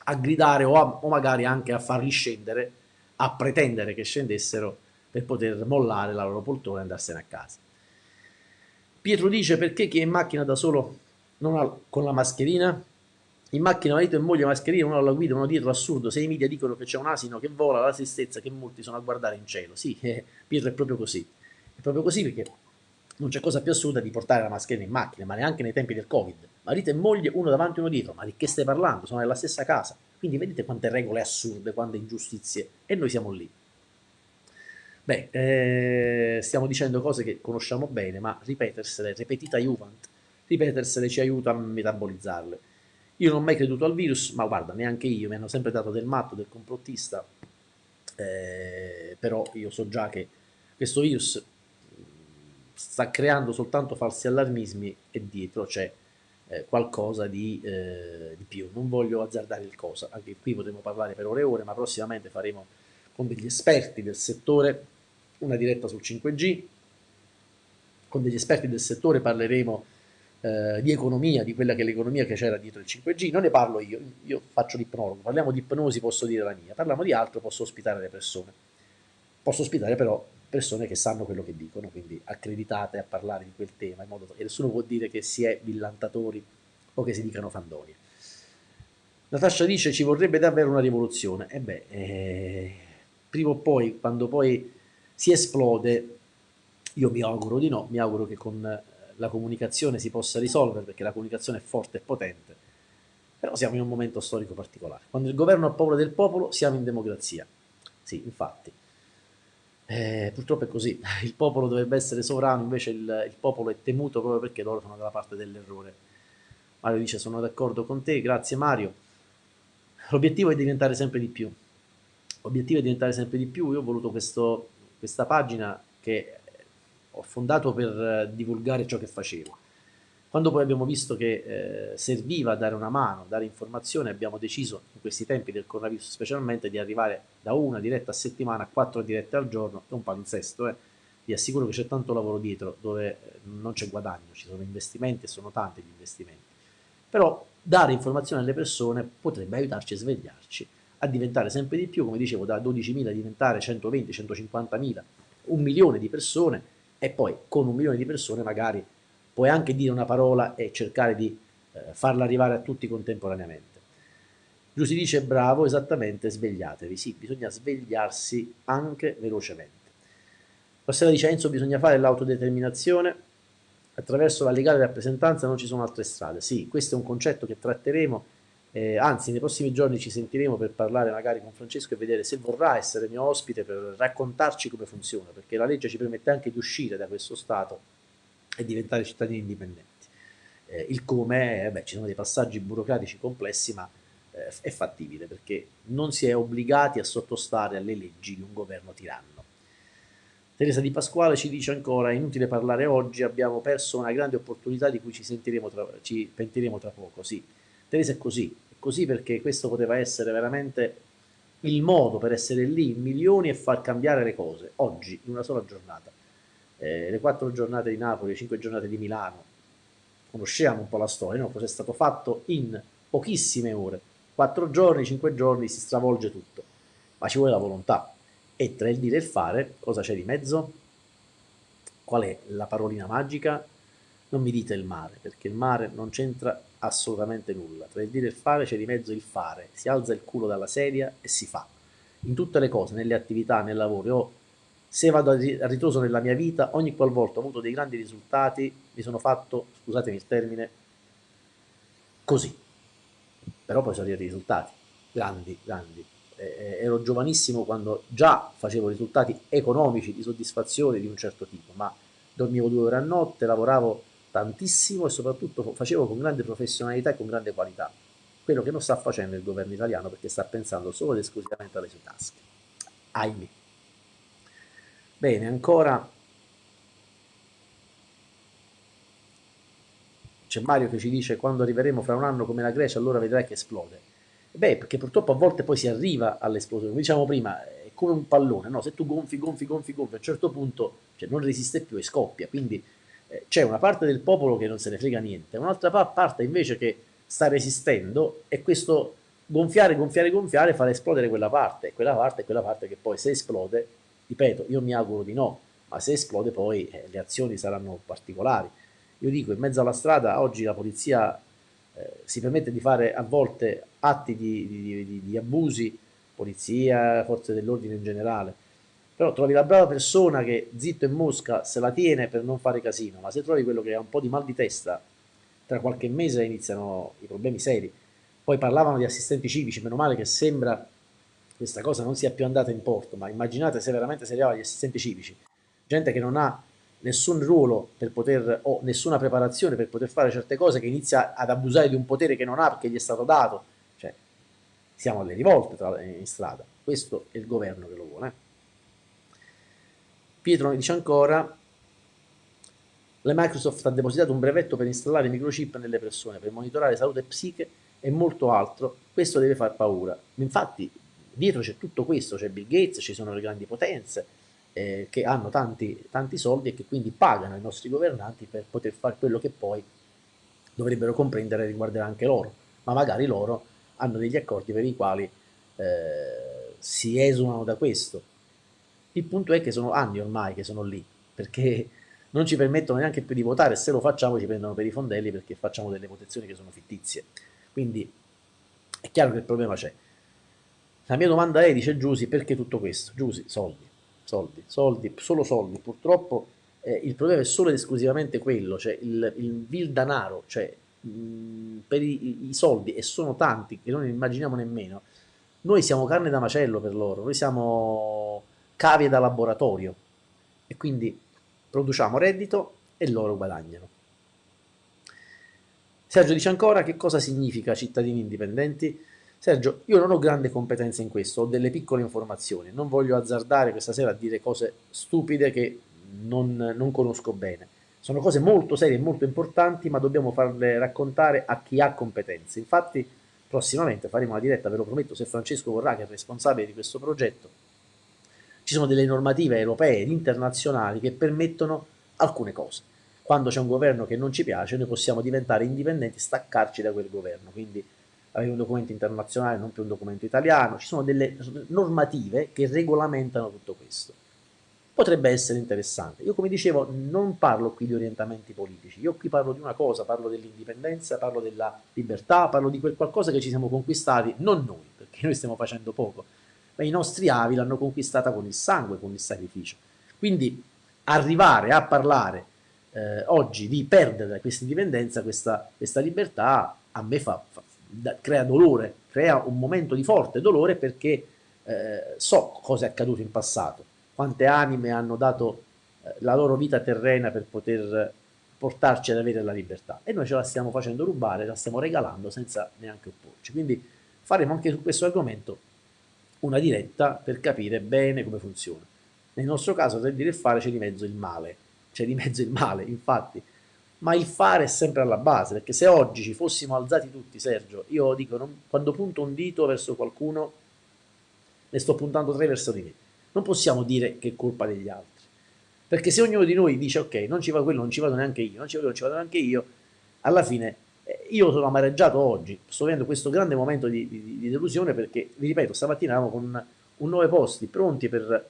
a gridare o, a, o magari anche a farli scendere, a pretendere che scendessero per poter mollare la loro poltrona e andarsene a casa. Pietro dice perché chi è in macchina da solo non ha, con la mascherina? In macchina marito e moglie mascherina, uno alla guida, uno dietro, assurdo. Se i media dicono che c'è un asino che vola, la tristezza che molti sono a guardare in cielo. Sì, eh, Pietro è proprio così. È proprio così perché non c'è cosa più assurda di portare la mascherina in macchina, ma neanche nei tempi del Covid. Marito e moglie, uno davanti e uno dietro. Ma di che stai parlando? Sono nella stessa casa. Quindi vedete quante regole assurde, quante ingiustizie. E noi siamo lì. Beh, eh, stiamo dicendo cose che conosciamo bene, ma ripetersele, repetita Juvent, ripetersele ci aiuta a metabolizzarle. Io non ho mai creduto al virus, ma guarda, neanche io, mi hanno sempre dato del matto, del complottista, eh, però io so già che questo virus sta creando soltanto falsi allarmismi e dietro c'è eh, qualcosa di, eh, di, più. Non voglio azzardare il cosa, anche qui potremo parlare per ore e ore, ma prossimamente faremo con degli esperti del settore una diretta sul 5G, con degli esperti del settore parleremo eh, di economia, di quella che è l'economia che c'era dietro il 5G, non ne parlo io, io faccio l'ipnologo, parliamo di ipnosi, posso dire la mia, parliamo di altro, posso ospitare le persone. Posso ospitare però persone che sanno quello che dicono, quindi accreditate a parlare di quel tema, in modo che nessuno può dire che si è villantatori o che si dicano fandonie. Natascia dice ci vorrebbe davvero una rivoluzione. E beh, eh, prima o poi, quando poi si esplode, io mi auguro di no, mi auguro che con eh, la comunicazione si possa risolvere, perché la comunicazione è forte e potente, però siamo in un momento storico particolare. Quando il governo ha paura del popolo, siamo in democrazia. Sì, infatti. Eh, purtroppo è così, il popolo dovrebbe essere sovrano, invece il, il, popolo è temuto proprio perché loro sono dalla parte dell'errore. Mario dice sono d'accordo con te, grazie Mario. L'obiettivo è diventare sempre di più. L'obiettivo è diventare sempre di più, io ho voluto questo, questa pagina che ho fondato per divulgare ciò che facevo. Quando poi abbiamo visto che eh, serviva dare una mano, dare informazione, abbiamo deciso in questi tempi del coronavirus specialmente di arrivare da una diretta a settimana a quattro dirette al giorno, è un palinsesto, eh. vi assicuro che c'è tanto lavoro dietro dove eh, non c'è guadagno, ci sono investimenti e sono tanti gli investimenti. Però dare informazione alle persone potrebbe aiutarci a svegliarci, a diventare sempre di più, come dicevo, da 12.000 diventare 120, 150.000, un milione di persone e poi con un milione di persone magari puoi anche dire una parola e cercare di eh, farla arrivare a tutti contemporaneamente. Giù si dice bravo, esattamente, svegliatevi. Sì, bisogna svegliarsi anche velocemente. Rossella dice Enzo bisogna fare l'autodeterminazione, attraverso la legale rappresentanza non ci sono altre strade. Sì, questo è un concetto che tratteremo, eh, anzi nei prossimi giorni ci sentiremo per parlare magari con Francesco e vedere se vorrà essere mio ospite per raccontarci come funziona, perché la legge ci permette anche di uscire da questo stato e diventare cittadini indipendenti. Eh, il come, eh, beh, ci sono dei passaggi burocratici complessi, ma eh, è fattibile perché non si è obbligati a sottostare alle leggi di un governo tiranno. Teresa Di Pasquale ci dice ancora, è inutile parlare oggi, abbiamo perso una grande opportunità di cui ci, sentiremo tra, ci pentiremo tra poco. Sì, Teresa è così, è così perché questo poteva essere veramente il modo per essere lì in milioni e far cambiare le cose, oggi, in una sola giornata eh, le quattro giornate di Napoli, le cinque giornate di Milano, conosciamo un po' la storia, no? cosa è stato fatto in pochissime ore, quattro giorni, cinque giorni si stravolge tutto, ma ci vuole la volontà e tra il dire e il fare cosa c'è di mezzo? Qual è la parolina magica? Non mi dite il mare, perché il mare non c'entra assolutamente nulla, tra il dire e il fare c'è di mezzo il fare, si alza il culo dalla sedia e si fa. In tutte le cose, nelle attività, nel lavoro, io se vado a ritroso nella mia vita, ogni qualvolta ho avuto dei grandi risultati, mi sono fatto, scusatemi il termine, così. Però poi sono arrivati i risultati, grandi, grandi. Eh, ero giovanissimo quando già facevo risultati economici di soddisfazione di un certo tipo, ma dormivo due ore a notte, lavoravo tantissimo e soprattutto facevo con grande professionalità e con grande qualità. Quello che non sta facendo il governo italiano perché sta pensando solo ed esclusivamente alle sue tasche. Ahimè. Bene, ancora c'è Mario che ci dice quando arriveremo fra un anno come la Grecia allora vedrai che esplode. Beh, perché purtroppo a volte poi si arriva all'esplosione. Come diciamo prima, è come un pallone, no? Se tu gonfi, gonfi, gonfi, gonfi, a un certo punto cioè, non resiste più e scoppia. Quindi eh, c'è una parte del popolo che non se ne frega niente, un'altra parte invece che sta resistendo e questo gonfiare, gonfiare, gonfiare fa esplodere quella parte. Quella parte quella parte che poi se esplode Ripeto, io mi auguro di no, ma se esplode poi eh, le azioni saranno particolari. Io dico, in mezzo alla strada oggi la polizia eh, si permette di fare a volte atti di, di, di, di abusi, polizia, forze dell'ordine in generale, però trovi la brava persona che zitto e mosca se la tiene per non fare casino, ma se trovi quello che ha un po' di mal di testa, tra qualche mese iniziano i problemi seri. Poi parlavano di assistenti civici, meno male che sembra questa cosa non sia più andata in porto, ma immaginate se veramente si arrivava agli assistenti civici, gente che non ha nessun ruolo per poter, o nessuna preparazione per poter fare certe cose, che inizia ad abusare di un potere che non ha perché gli è stato dato, cioè siamo alle rivolte tra, in strada, questo è il governo che lo vuole. Pietro dice ancora, la Microsoft ha depositato un brevetto per installare microchip nelle persone, per monitorare salute psiche e molto altro, questo deve far paura. Infatti dietro c'è tutto questo, c'è Bill Gates, ci sono le grandi potenze eh, che hanno tanti, tanti soldi e che quindi pagano i nostri governanti per poter fare quello che poi dovrebbero comprendere riguarderà anche loro, ma magari loro hanno degli accordi per i quali eh, si esulano da questo. Il punto è che sono anni ormai che sono lì, perché non ci permettono neanche più di votare, se lo facciamo ci prendono per i fondelli perché facciamo delle votazioni che sono fittizie. Quindi è chiaro che il problema c'è. La mia domanda è, dice Giusy, perché tutto questo? Giusy, soldi, soldi, soldi, solo soldi. Purtroppo eh, il problema è solo ed esclusivamente quello, cioè il, il vil danaro, cioè mh, per i, i, soldi, e sono tanti che non immaginiamo nemmeno, noi siamo carne da macello per loro, noi siamo cavie da laboratorio e quindi produciamo reddito e loro guadagnano. Sergio dice ancora che cosa significa cittadini indipendenti? Sergio, io non ho grande competenza in questo, ho delle piccole informazioni, non voglio azzardare questa sera a dire cose stupide che non, non conosco bene. Sono cose molto serie e molto importanti, ma dobbiamo farle raccontare a chi ha competenze. Infatti, prossimamente faremo una diretta, ve lo prometto, se Francesco vorrà, che è responsabile di questo progetto. Ci sono delle normative europee ed internazionali che permettono alcune cose. Quando c'è un governo che non ci piace, noi possiamo diventare indipendenti, staccarci da quel governo. Quindi avere un documento internazionale, non più un documento italiano, ci sono delle normative che regolamentano tutto questo. Potrebbe essere interessante. Io come dicevo non parlo qui di orientamenti politici, io qui parlo di una cosa, parlo dell'indipendenza, parlo della libertà, parlo di quel qualcosa che ci siamo conquistati, non noi, perché noi stiamo facendo poco, ma i nostri avi l'hanno conquistata con il sangue, con il sacrificio. Quindi arrivare a parlare eh, oggi di perdere questa indipendenza, questa, questa libertà, a me fa, fa, crea dolore, crea un momento di forte dolore perché eh, so cosa è accaduto in passato, quante anime hanno dato eh, la loro vita terrena per poter portarci ad avere la libertà e noi ce la stiamo facendo rubare, la stiamo regalando senza neanche opporci. Quindi faremo anche su questo argomento una diretta per capire bene come funziona. Nel nostro caso, per dire il fare, c'è di mezzo il male, c'è di mezzo il male, infatti ma il fare è sempre alla base, perché se oggi ci fossimo alzati tutti, Sergio, io dico, non, quando punto un dito verso qualcuno, ne sto puntando tre verso di me. Non possiamo dire che è colpa degli altri, perché se ognuno di noi dice, ok, non ci va quello, non ci vado neanche io, non ci vado, non ci vado neanche io, alla fine eh, io sono amareggiato oggi, sto vivendo questo grande momento di, di, di delusione perché, vi ripeto, stamattina eravamo con un nove posti pronti per,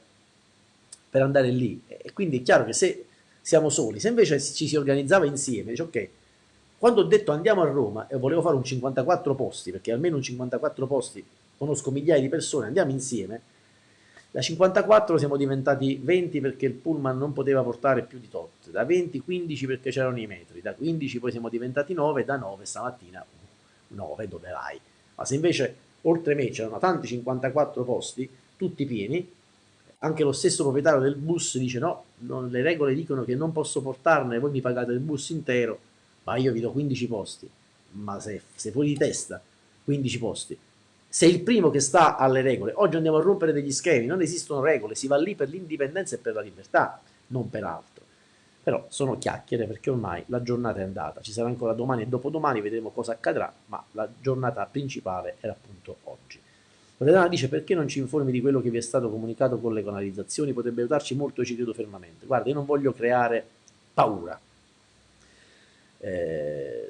per andare lì e quindi è chiaro che se siamo soli. Se invece ci si organizzava insieme, dice ok, quando ho detto andiamo a Roma e volevo fare un 54 posti, perché almeno un 54 posti conosco migliaia di persone, andiamo insieme, da 54 siamo diventati 20 perché il pullman non poteva portare più di tot, da 20 15 perché c'erano i metri, da 15 poi siamo diventati 9, da 9 stamattina 9 dove vai? Ma se invece oltre me c'erano tanti 54 posti, tutti pieni, anche lo stesso proprietario del bus dice no, non, le regole dicono che non posso portarne, voi mi pagate il bus intero, ma io vi do 15 posti, ma se, fuori di testa, 15 posti. Sei il primo che sta alle regole. Oggi andiamo a rompere degli schemi, non esistono regole, si va lì per l'indipendenza e per la libertà, non per altro. Però sono chiacchiere perché ormai la giornata è andata, ci sarà ancora domani e dopodomani, vedremo cosa accadrà, ma la giornata principale era appunto oggi. Loredana dice perché non ci informi di quello che vi è stato comunicato con le canalizzazioni, potrebbe aiutarci molto e ci credo fermamente. Guarda, io non voglio creare paura. Eh,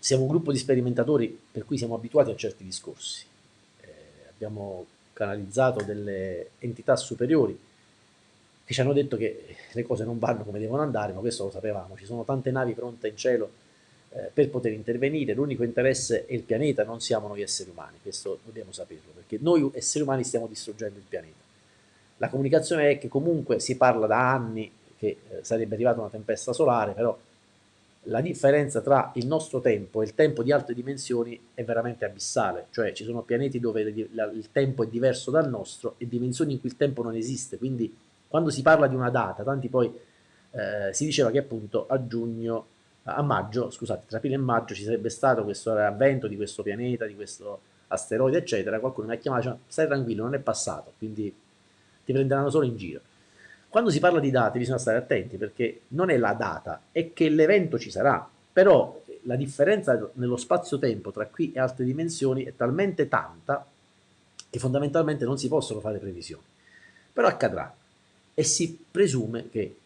siamo un gruppo di sperimentatori per cui siamo abituati a certi discorsi. Eh, abbiamo canalizzato delle entità superiori che ci hanno detto che le cose non vanno come devono andare, ma questo lo sapevamo. Ci sono tante navi pronte in cielo eh, per poter intervenire, l'unico interesse è il pianeta, non siamo noi esseri umani, questo dobbiamo saperlo, perché noi esseri umani stiamo distruggendo il pianeta. La comunicazione è che comunque si parla da anni che eh, sarebbe arrivata una tempesta solare, però la differenza tra il nostro tempo e il tempo di altre dimensioni è veramente abissale, cioè ci sono pianeti dove il tempo è diverso dal nostro e dimensioni in cui il tempo non esiste, quindi quando si parla di una data, tanti poi eh, si diceva che appunto a giugno a maggio, scusate, tra aprile e maggio ci sarebbe stato questo avvento di questo pianeta, di questo asteroide, eccetera, qualcuno mi ha chiamato e diceva, stai tranquillo, non è passato, quindi ti prenderanno solo in giro. Quando si parla di date bisogna stare attenti perché non è la data, è che l'evento ci sarà, però la differenza nello spazio-tempo tra qui e altre dimensioni è talmente tanta che fondamentalmente non si possono fare previsioni. Però accadrà e si presume che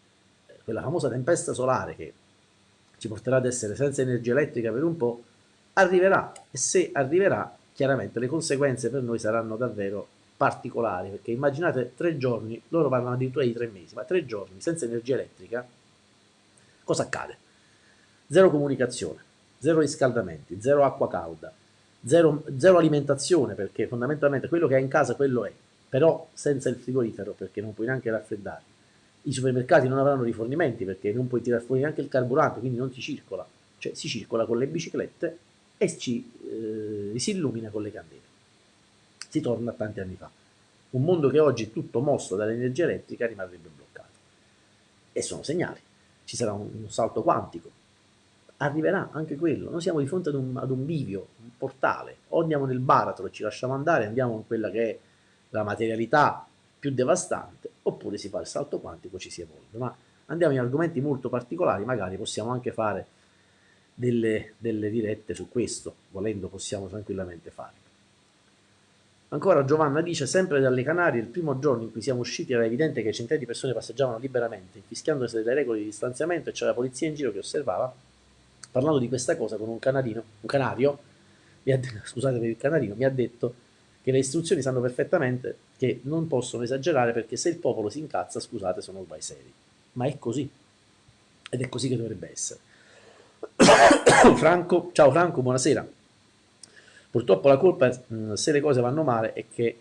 quella famosa tempesta solare che ci porterà ad essere senza energia elettrica per un po', arriverà e se arriverà chiaramente le conseguenze per noi saranno davvero particolari perché immaginate tre giorni, loro parlano addirittura di tre mesi, ma tre giorni senza energia elettrica cosa accade? Zero comunicazione, zero riscaldamenti, zero acqua calda, zero, zero alimentazione perché fondamentalmente quello che hai in casa quello è, però senza il frigorifero perché non puoi neanche raffreddare i supermercati non avranno rifornimenti perché non puoi tirare fuori neanche il carburante, quindi non si circola, cioè si circola con le biciclette e ci, eh, si illumina con le candele. Si torna a tanti anni fa. Un mondo che oggi è tutto mosso dall'energia elettrica rimarrebbe bloccato. E sono segnali. Ci sarà un, un salto quantico. Arriverà anche quello. Noi siamo di fronte ad un, ad un bivio, un portale. O andiamo nel baratro e ci lasciamo andare, andiamo in quella che è la materialità più devastante, oppure si fa il salto quantico, ci si evolve. Ma andiamo in argomenti molto particolari, magari possiamo anche fare delle, delle dirette su questo, volendo possiamo tranquillamente farlo. Ancora Giovanna dice, sempre dalle Canarie, il primo giorno in cui siamo usciti era evidente che centinaia di persone passeggiavano liberamente, infischiandosi delle regole di distanziamento e c'era la polizia in giro che osservava, parlando di questa cosa con un canarino, un canario, mi ha, scusate per il canarino, mi ha detto che le istruzioni sanno perfettamente che non possono esagerare perché se il popolo si incazza, scusate, sono guai seri. Ma è così. Ed è così che dovrebbe essere. Franco, ciao Franco, buonasera. Purtroppo la colpa, se le cose vanno male, è che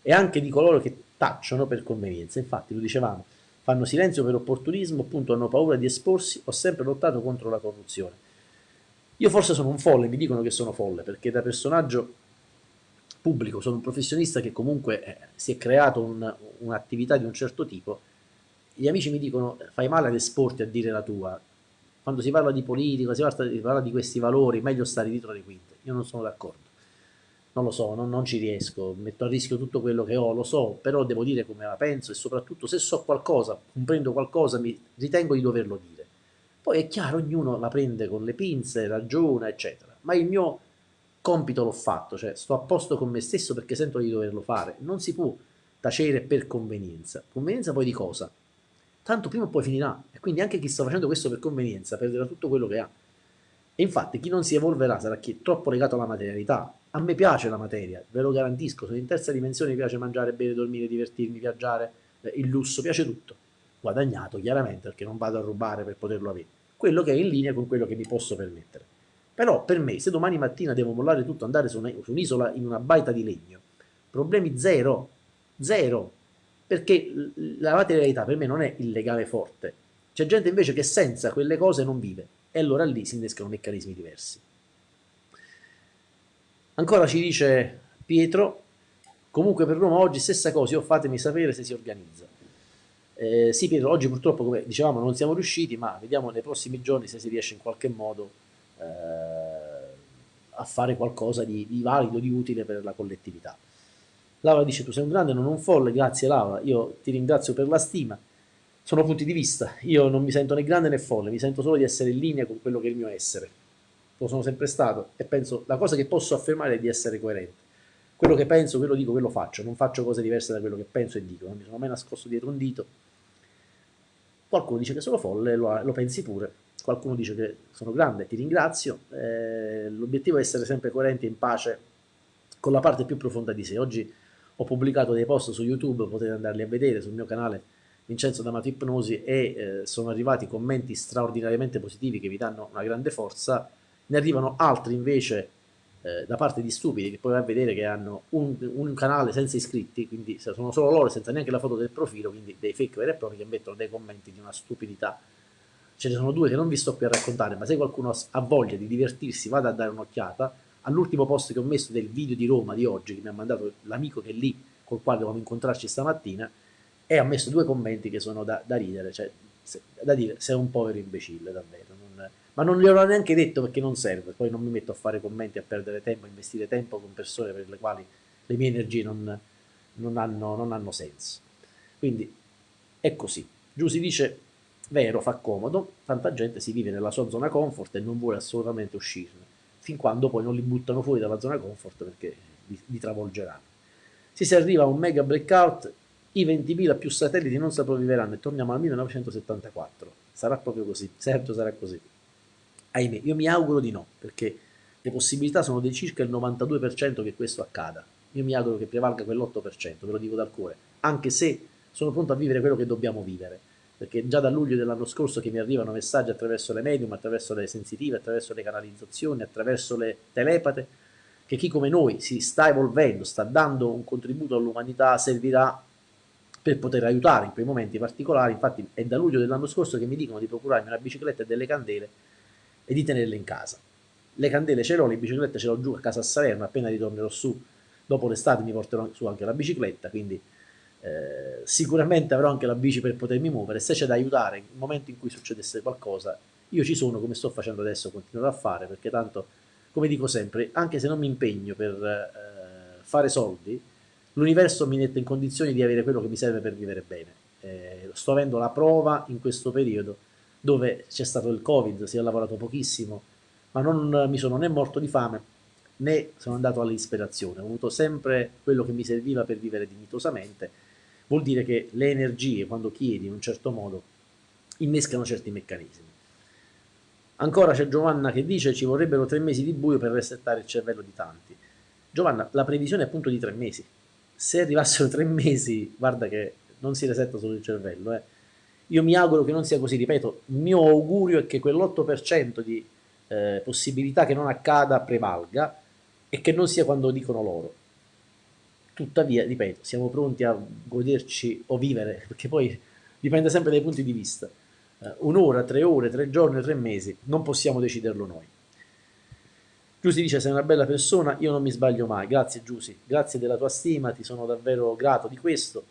è anche di coloro che tacciono per convenienza. Infatti, lo dicevamo, fanno silenzio per opportunismo, appunto hanno paura di esporsi, ho sempre lottato contro la corruzione. Io forse sono un folle, mi dicono che sono folle, perché da personaggio pubblico, sono un professionista che comunque eh, si è creato un, un'attività di un certo tipo, gli amici mi dicono fai male ad esporti a dire la tua, quando si parla di politica, si parla, si parla di questi valori, meglio stare dietro le quinte, io non sono d'accordo, non lo so, non, non ci riesco, metto a rischio tutto quello che ho, lo so, però devo dire come la penso e soprattutto se so qualcosa, comprendo qualcosa, mi ritengo di doverlo dire. Poi è chiaro, ognuno la prende con le pinze, ragiona, eccetera, ma il mio compito l'ho fatto, cioè sto a posto con me stesso perché sento di doverlo fare. Non si può tacere per convenienza. Convenienza poi di cosa? Tanto prima o poi finirà. E quindi anche chi sta facendo questo per convenienza perderà tutto quello che ha. E infatti chi non si evolverà sarà chi è troppo legato alla materialità. A me piace la materia, ve lo garantisco. Sono in terza dimensione, mi piace mangiare, bere, dormire, divertirmi, viaggiare, eh, il lusso, piace tutto. Guadagnato chiaramente perché non vado a rubare per poterlo avere. Quello che è in linea con quello che mi posso permettere. Però per me, se domani mattina devo mollare tutto, andare su, un'isola in una baita di legno, problemi zero, zero, perché la materialità per me non è il legame forte. C'è gente invece che senza quelle cose non vive e allora lì si innescano meccanismi diversi. Ancora ci dice Pietro, Comunque per Roma oggi stessa cosa, io fatemi sapere se si organizza. Eh, sì Pietro, oggi purtroppo come dicevamo non siamo riusciti, ma vediamo nei prossimi giorni se si riesce in qualche modo eh, a fare qualcosa di, di, valido, di utile per la collettività. Laura dice tu sei un grande, non un folle, grazie Laura, io ti ringrazio per la stima. Sono punti di vista, io non mi sento né grande né folle, mi sento solo di essere in linea con quello che è il mio essere. Lo sono sempre stato e penso, la cosa che posso affermare è di essere coerente quello che penso, quello dico, quello faccio, non faccio cose diverse da quello che penso e dico, non mi sono mai nascosto dietro un dito. Qualcuno dice che sono folle, lo, lo pensi pure, qualcuno dice che sono grande, ti ringrazio, eh, l'obiettivo è essere sempre coerenti e in pace con la parte più profonda di sé. Oggi ho pubblicato dei post su YouTube, potete andarli a vedere sul mio canale Vincenzo D'Amato Ipnosi e eh, sono arrivati commenti straordinariamente positivi che vi danno una grande forza, ne arrivano altri invece eh, da parte di stupidi che poi vai a vedere che hanno un, un, canale senza iscritti, quindi sono solo loro senza neanche la foto del profilo, quindi dei fake veri e propri che mettono dei commenti di una stupidità. Ce ne sono due che non vi sto qui a raccontare, ma se qualcuno ha voglia di divertirsi vada a dare un'occhiata. All'ultimo post che ho messo del video di Roma di oggi, che mi ha mandato l'amico che è lì, col quale dovevamo incontrarci stamattina, e ha messo due commenti che sono da, da ridere, cioè se, da dire sei un povero imbecille davvero. Non, ma non glielo ho neanche detto perché non serve, poi non mi metto a fare commenti, a perdere tempo, a investire tempo con persone per le quali le mie energie non, non, hanno, non hanno senso. Quindi è così. Giù si dice, vero, fa comodo, tanta gente si vive nella sua zona comfort e non vuole assolutamente uscirne, fin quando poi non li buttano fuori dalla zona comfort perché li, li travolgeranno. Se si arriva a un mega breakout, i 20.000 più satelliti non sopravviveranno e torniamo al 1974. Sarà proprio così, certo sarà così ahimè, io mi auguro di no, perché le possibilità sono di circa il 92% che questo accada. Io mi auguro che prevalga quell'8%, ve lo dico dal cuore, anche se sono pronto a vivere quello che dobbiamo vivere, perché già da luglio dell'anno scorso che mi arrivano messaggi attraverso le medium, attraverso le sensitive, attraverso le canalizzazioni, attraverso le telepate, che chi come noi si sta evolvendo, sta dando un contributo all'umanità, servirà per poter aiutare in quei momenti particolari. Infatti è da luglio dell'anno scorso che mi dicono di procurarmi una bicicletta e delle candele e di tenerle in casa. Le candele ce l'ho, le biciclette ce l'ho giù a casa a Salerno, appena ritornerò su dopo l'estate mi porterò su anche la bicicletta, quindi eh, sicuramente avrò anche la bici per potermi muovere, se c'è da aiutare nel momento in cui succedesse qualcosa, io ci sono come sto facendo adesso, continuerò a fare, perché tanto, come dico sempre, anche se non mi impegno per eh, fare soldi, l'universo mi mette in condizioni di avere quello che mi serve per vivere bene. Eh, sto avendo la prova in questo periodo dove c'è stato il covid, si è lavorato pochissimo, ma non mi sono né morto di fame né sono andato all'ispirazione, ho avuto sempre quello che mi serviva per vivere dignitosamente, vuol dire che le energie quando chiedi in un certo modo innescano certi meccanismi. Ancora c'è Giovanna che dice ci vorrebbero tre mesi di buio per resettare il cervello di tanti. Giovanna, la previsione è appunto di tre mesi. Se arrivassero tre mesi, guarda che non si resetta solo il cervello, eh io mi auguro che non sia così, ripeto, il mio augurio è che quell'8% di eh, possibilità che non accada prevalga e che non sia quando dicono loro. Tuttavia, ripeto, siamo pronti a goderci o vivere, perché poi dipende sempre dai punti di vista. Uh, un'ora, tre ore, tre giorni, tre mesi, non possiamo deciderlo noi. Giusy dice sei una bella persona, io non mi sbaglio mai, grazie Giusy, grazie della tua stima, ti sono davvero grato di questo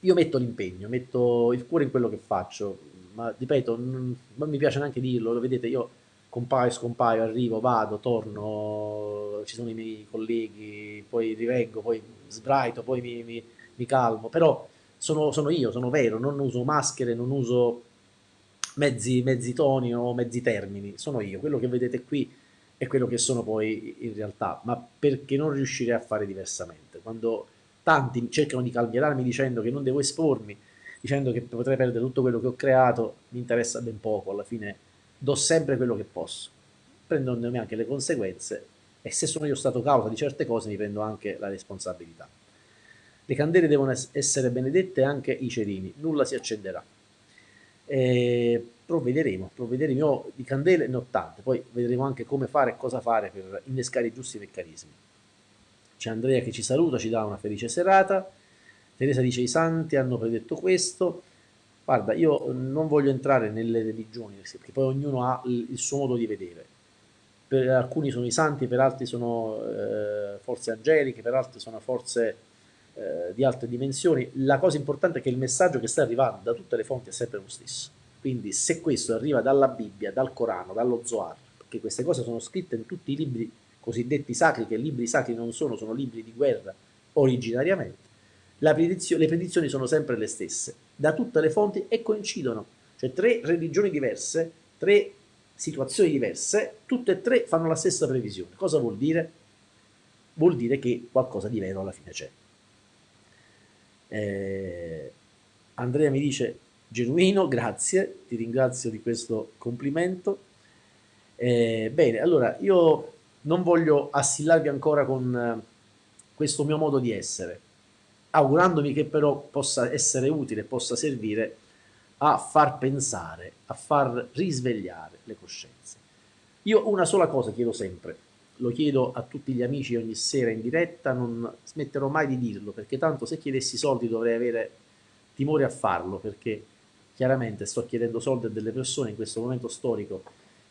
io metto l'impegno, metto il cuore in quello che faccio, ma ripeto, non, non mi piace neanche dirlo, lo vedete, io compaio, scompaio, arrivo, vado, torno, ci sono i miei colleghi, poi rivengo, poi sbraito, poi mi, mi, mi calmo, però sono, sono, io, sono vero, non uso maschere, non uso mezzi, mezzi toni o mezzi termini, sono io, quello che vedete qui è quello che sono poi in realtà, ma perché non riuscirei a fare diversamente? Quando tanti cercano di calmierarmi dicendo che non devo espormi, dicendo che potrei perdere tutto quello che ho creato, mi interessa ben poco, alla fine do sempre quello che posso, prendendomi anche le conseguenze e se sono io stato causa di certe cose mi prendo anche la responsabilità. Le candele devono essere benedette anche i cerini, nulla si accenderà. E provvederemo, provvederemo, io di candele ne ho tante, poi vedremo anche come fare e cosa fare per innescare i giusti meccanismi. C'è Andrea che ci saluta, ci dà una felice serata. Teresa dice i santi hanno predetto questo. Guarda, io non voglio entrare nelle religioni, perché poi ognuno ha il suo modo di vedere. Per alcuni sono i santi, per altri sono eh, forze angeliche, per altri sono forze eh, di altre dimensioni. La cosa importante è che il messaggio che sta arrivando da tutte le fonti è sempre lo stesso. Quindi se questo arriva dalla Bibbia, dal Corano, dallo Zohar, perché queste cose sono scritte in tutti i libri cosiddetti sacri, che libri sacri non sono, sono libri di guerra originariamente, predizio, le predizioni sono sempre le stesse, da tutte le fonti e coincidono. Cioè tre religioni diverse, tre situazioni diverse, tutte e tre fanno la stessa previsione. Cosa vuol dire? Vuol dire che qualcosa di vero alla fine c'è. Eh, Andrea mi dice genuino, grazie, ti ringrazio di questo complimento. Eh, bene, allora io non voglio assillarvi ancora con eh, questo mio modo di essere, augurandomi che però possa essere utile, possa servire a far pensare, a far risvegliare le coscienze. Io una sola cosa chiedo sempre, lo chiedo a tutti gli amici ogni sera in diretta, non smetterò mai di dirlo, perché tanto se chiedessi soldi dovrei avere timore a farlo, perché chiaramente sto chiedendo soldi a delle persone in questo momento storico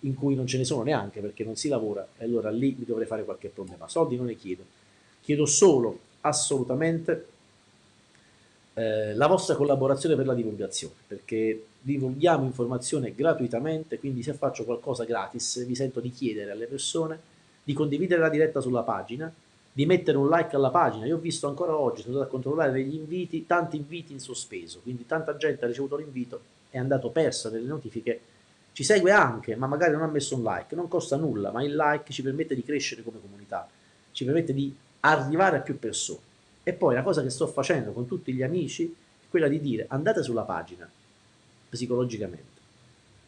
in cui non ce ne sono neanche perché non si lavora e allora lì mi dovrei fare qualche problema. Soldi non ne chiedo, chiedo solo assolutamente eh, la vostra collaborazione per la divulgazione, perché divulghiamo informazione gratuitamente, quindi se faccio qualcosa gratis vi sento di chiedere alle persone di condividere la diretta sulla pagina, di mettere un like alla pagina. Io ho visto ancora oggi, sono andato a controllare degli inviti, tanti inviti in sospeso, quindi tanta gente ha ricevuto l'invito, è andato perso nelle notifiche ci segue anche, ma magari non ha messo un like, non costa nulla, ma il like ci permette di crescere come comunità, ci permette di arrivare a più persone. E poi la cosa che sto facendo con tutti gli amici è quella di dire andate sulla pagina, psicologicamente.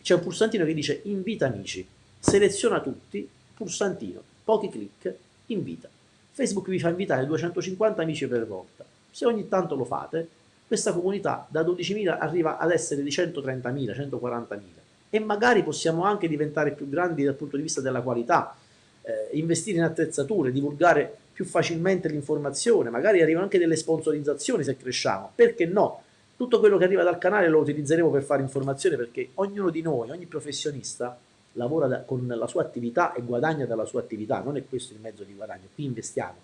C'è un pulsantino che dice invita amici, seleziona tutti, pulsantino, pochi clic, invita. Facebook vi fa invitare 250 amici per volta. Se ogni tanto lo fate, questa comunità da 12.000 arriva ad essere di 130.000, 140.000 e magari possiamo anche diventare più grandi dal punto di vista della qualità, eh, investire in attrezzature, divulgare più facilmente l'informazione, magari arrivano anche delle sponsorizzazioni se cresciamo, perché no? Tutto quello che arriva dal canale lo utilizzeremo per fare informazione perché ognuno di noi, ogni professionista lavora da, con la sua attività e guadagna dalla sua attività, non è questo il mezzo di guadagno, qui investiamo,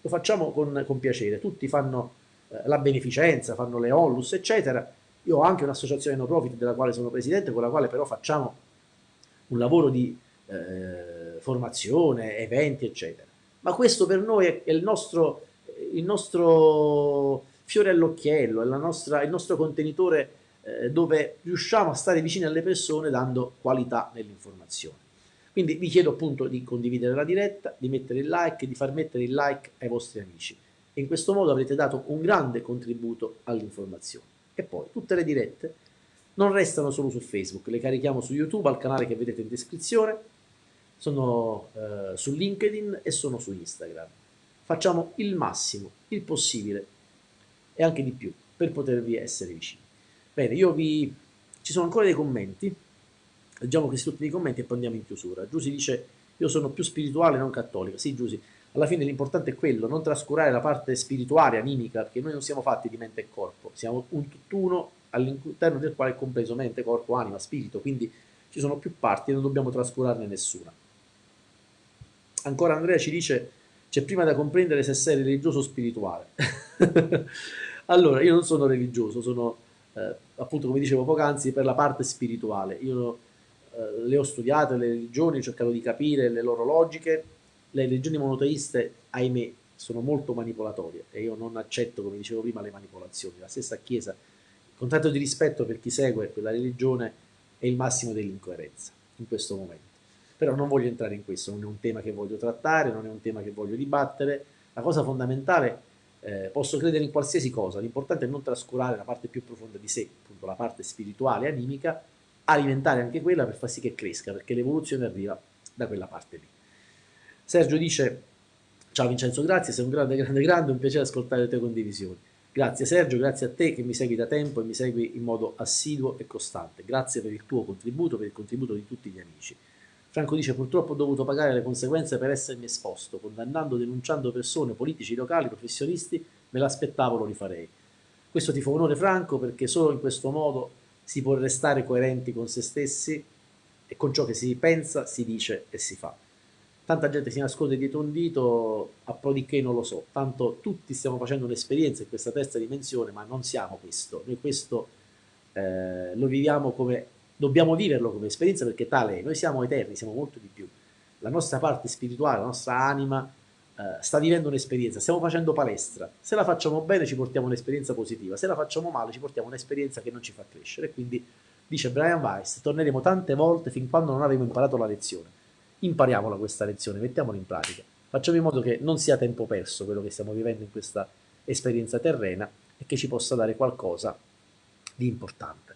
lo facciamo con, con piacere, tutti fanno eh, la beneficenza, fanno le onlus eccetera, io ho anche un'associazione no profit della quale sono presidente, con la quale però facciamo un lavoro di eh, formazione, eventi, eccetera. Ma questo per noi è il nostro, il nostro fiore all'occhiello, è nostra, il nostro contenitore eh, dove riusciamo a stare vicini alle persone dando qualità nell'informazione. Quindi vi chiedo appunto di condividere la diretta, di mettere il like, di far mettere il like ai vostri amici. In questo modo avrete dato un grande contributo all'informazione. E poi tutte le dirette non restano solo su Facebook, le carichiamo su YouTube al canale che vedete in descrizione, sono eh, su LinkedIn e sono su Instagram. Facciamo il massimo, il possibile e anche di più per potervi essere vicini. Bene, io vi... ci sono ancora dei commenti, leggiamo questi ultimi commenti e poi andiamo in chiusura. Giusy dice, io sono più spirituale, non cattolica. Sì, Giusy, alla fine l'importante è quello, non trascurare la parte spirituale, animica, perché noi non siamo fatti di mente e corpo, siamo un tutt'uno all'interno del quale è compreso mente, corpo, anima, spirito, quindi ci sono più parti e non dobbiamo trascurarne nessuna. Ancora Andrea ci dice, c'è prima da comprendere se sei religioso o spirituale. allora, io non sono religioso, sono eh, appunto come dicevo poc'anzi per la parte spirituale. Io eh, le ho studiate, le religioni, ho cercato di capire le loro logiche, le religioni monoteiste, ahimè, sono molto manipolatorie e io non accetto, come dicevo prima, le manipolazioni. La stessa Chiesa, con tanto di rispetto per chi segue quella religione, è il massimo dell'incoerenza in questo momento. Però non voglio entrare in questo, non è un tema che voglio trattare, non è un tema che voglio dibattere. La cosa fondamentale, eh, posso credere in qualsiasi cosa, l'importante è non trascurare la parte più profonda di sé, appunto la parte spirituale, animica, alimentare anche quella per far sì che cresca, perché l'evoluzione arriva da quella parte lì. Sergio dice, ciao Vincenzo, grazie, sei un grande, grande, grande, un piacere ascoltare le tue condivisioni. Grazie Sergio, grazie a te che mi segui da tempo e mi segui in modo assiduo e costante. Grazie per il tuo contributo, per il contributo di tutti gli amici. Franco dice, purtroppo ho dovuto pagare le conseguenze per essermi esposto, condannando, denunciando persone, politici, locali, professionisti, me l'aspettavo, lo rifarei. Questo ti fa onore Franco perché solo in questo modo si può restare coerenti con se stessi e con ciò che si pensa, si dice e si fa. tanta gente si nasconde dietro un dito, a pro di che non lo so, tanto tutti stiamo facendo un'esperienza in questa terza dimensione, ma non siamo questo, noi questo eh, lo viviamo come, dobbiamo viverlo come esperienza perché tale è, noi siamo eterni, siamo molto di più, la nostra parte spirituale, la nostra anima eh, sta vivendo un'esperienza, stiamo facendo palestra, se la facciamo bene ci portiamo un'esperienza positiva, se la facciamo male ci portiamo un'esperienza che non ci fa crescere, quindi dice Brian Weiss, torneremo tante volte fin quando non avremo imparato la lezione. Impariamola questa lezione, mettiamola in pratica, facciamo in modo che non sia tempo perso quello che stiamo vivendo in questa esperienza terrena e che ci possa dare qualcosa di importante.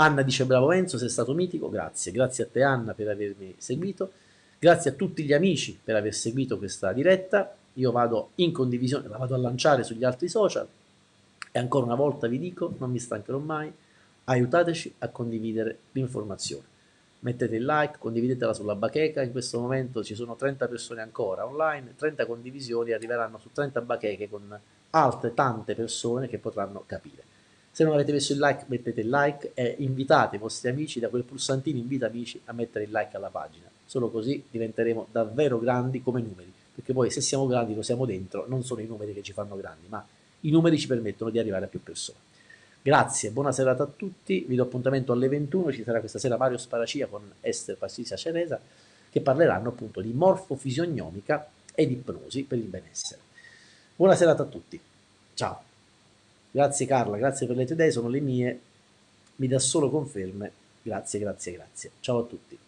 Anna dice bravo Enzo, sei stato mitico, grazie, grazie a te Anna per avermi seguito, grazie a tutti gli amici per aver seguito questa diretta, io vado in condivisione, la vado a lanciare sugli altri social. E ancora una volta vi dico, non mi stancherò mai, aiutateci a condividere l'informazione. Mettete il like, condividetela sulla bacheca, in questo momento ci sono 30 persone ancora online, 30 condivisioni arriveranno su 30 bacheche con altre tante persone che potranno capire. Se non avete messo il like mettete il like e invitate i vostri amici da quel pulsantino invita amici a mettere il like alla pagina, solo così diventeremo davvero grandi come numeri, perché poi se siamo grandi lo siamo dentro, non sono i numeri che ci fanno grandi, ma i numeri ci permettono di arrivare a più persone. Grazie, buona serata a tutti, vi do appuntamento alle 21, ci sarà questa sera Mario Sparacia con Esther Pastizia Ceresa che parleranno appunto di morfofisionomica ed ipnosi per il benessere. Buona serata a tutti, ciao. Grazie Carla, grazie per le tue idee, sono le mie, mi dà solo conferme, grazie, grazie, grazie. Ciao a tutti.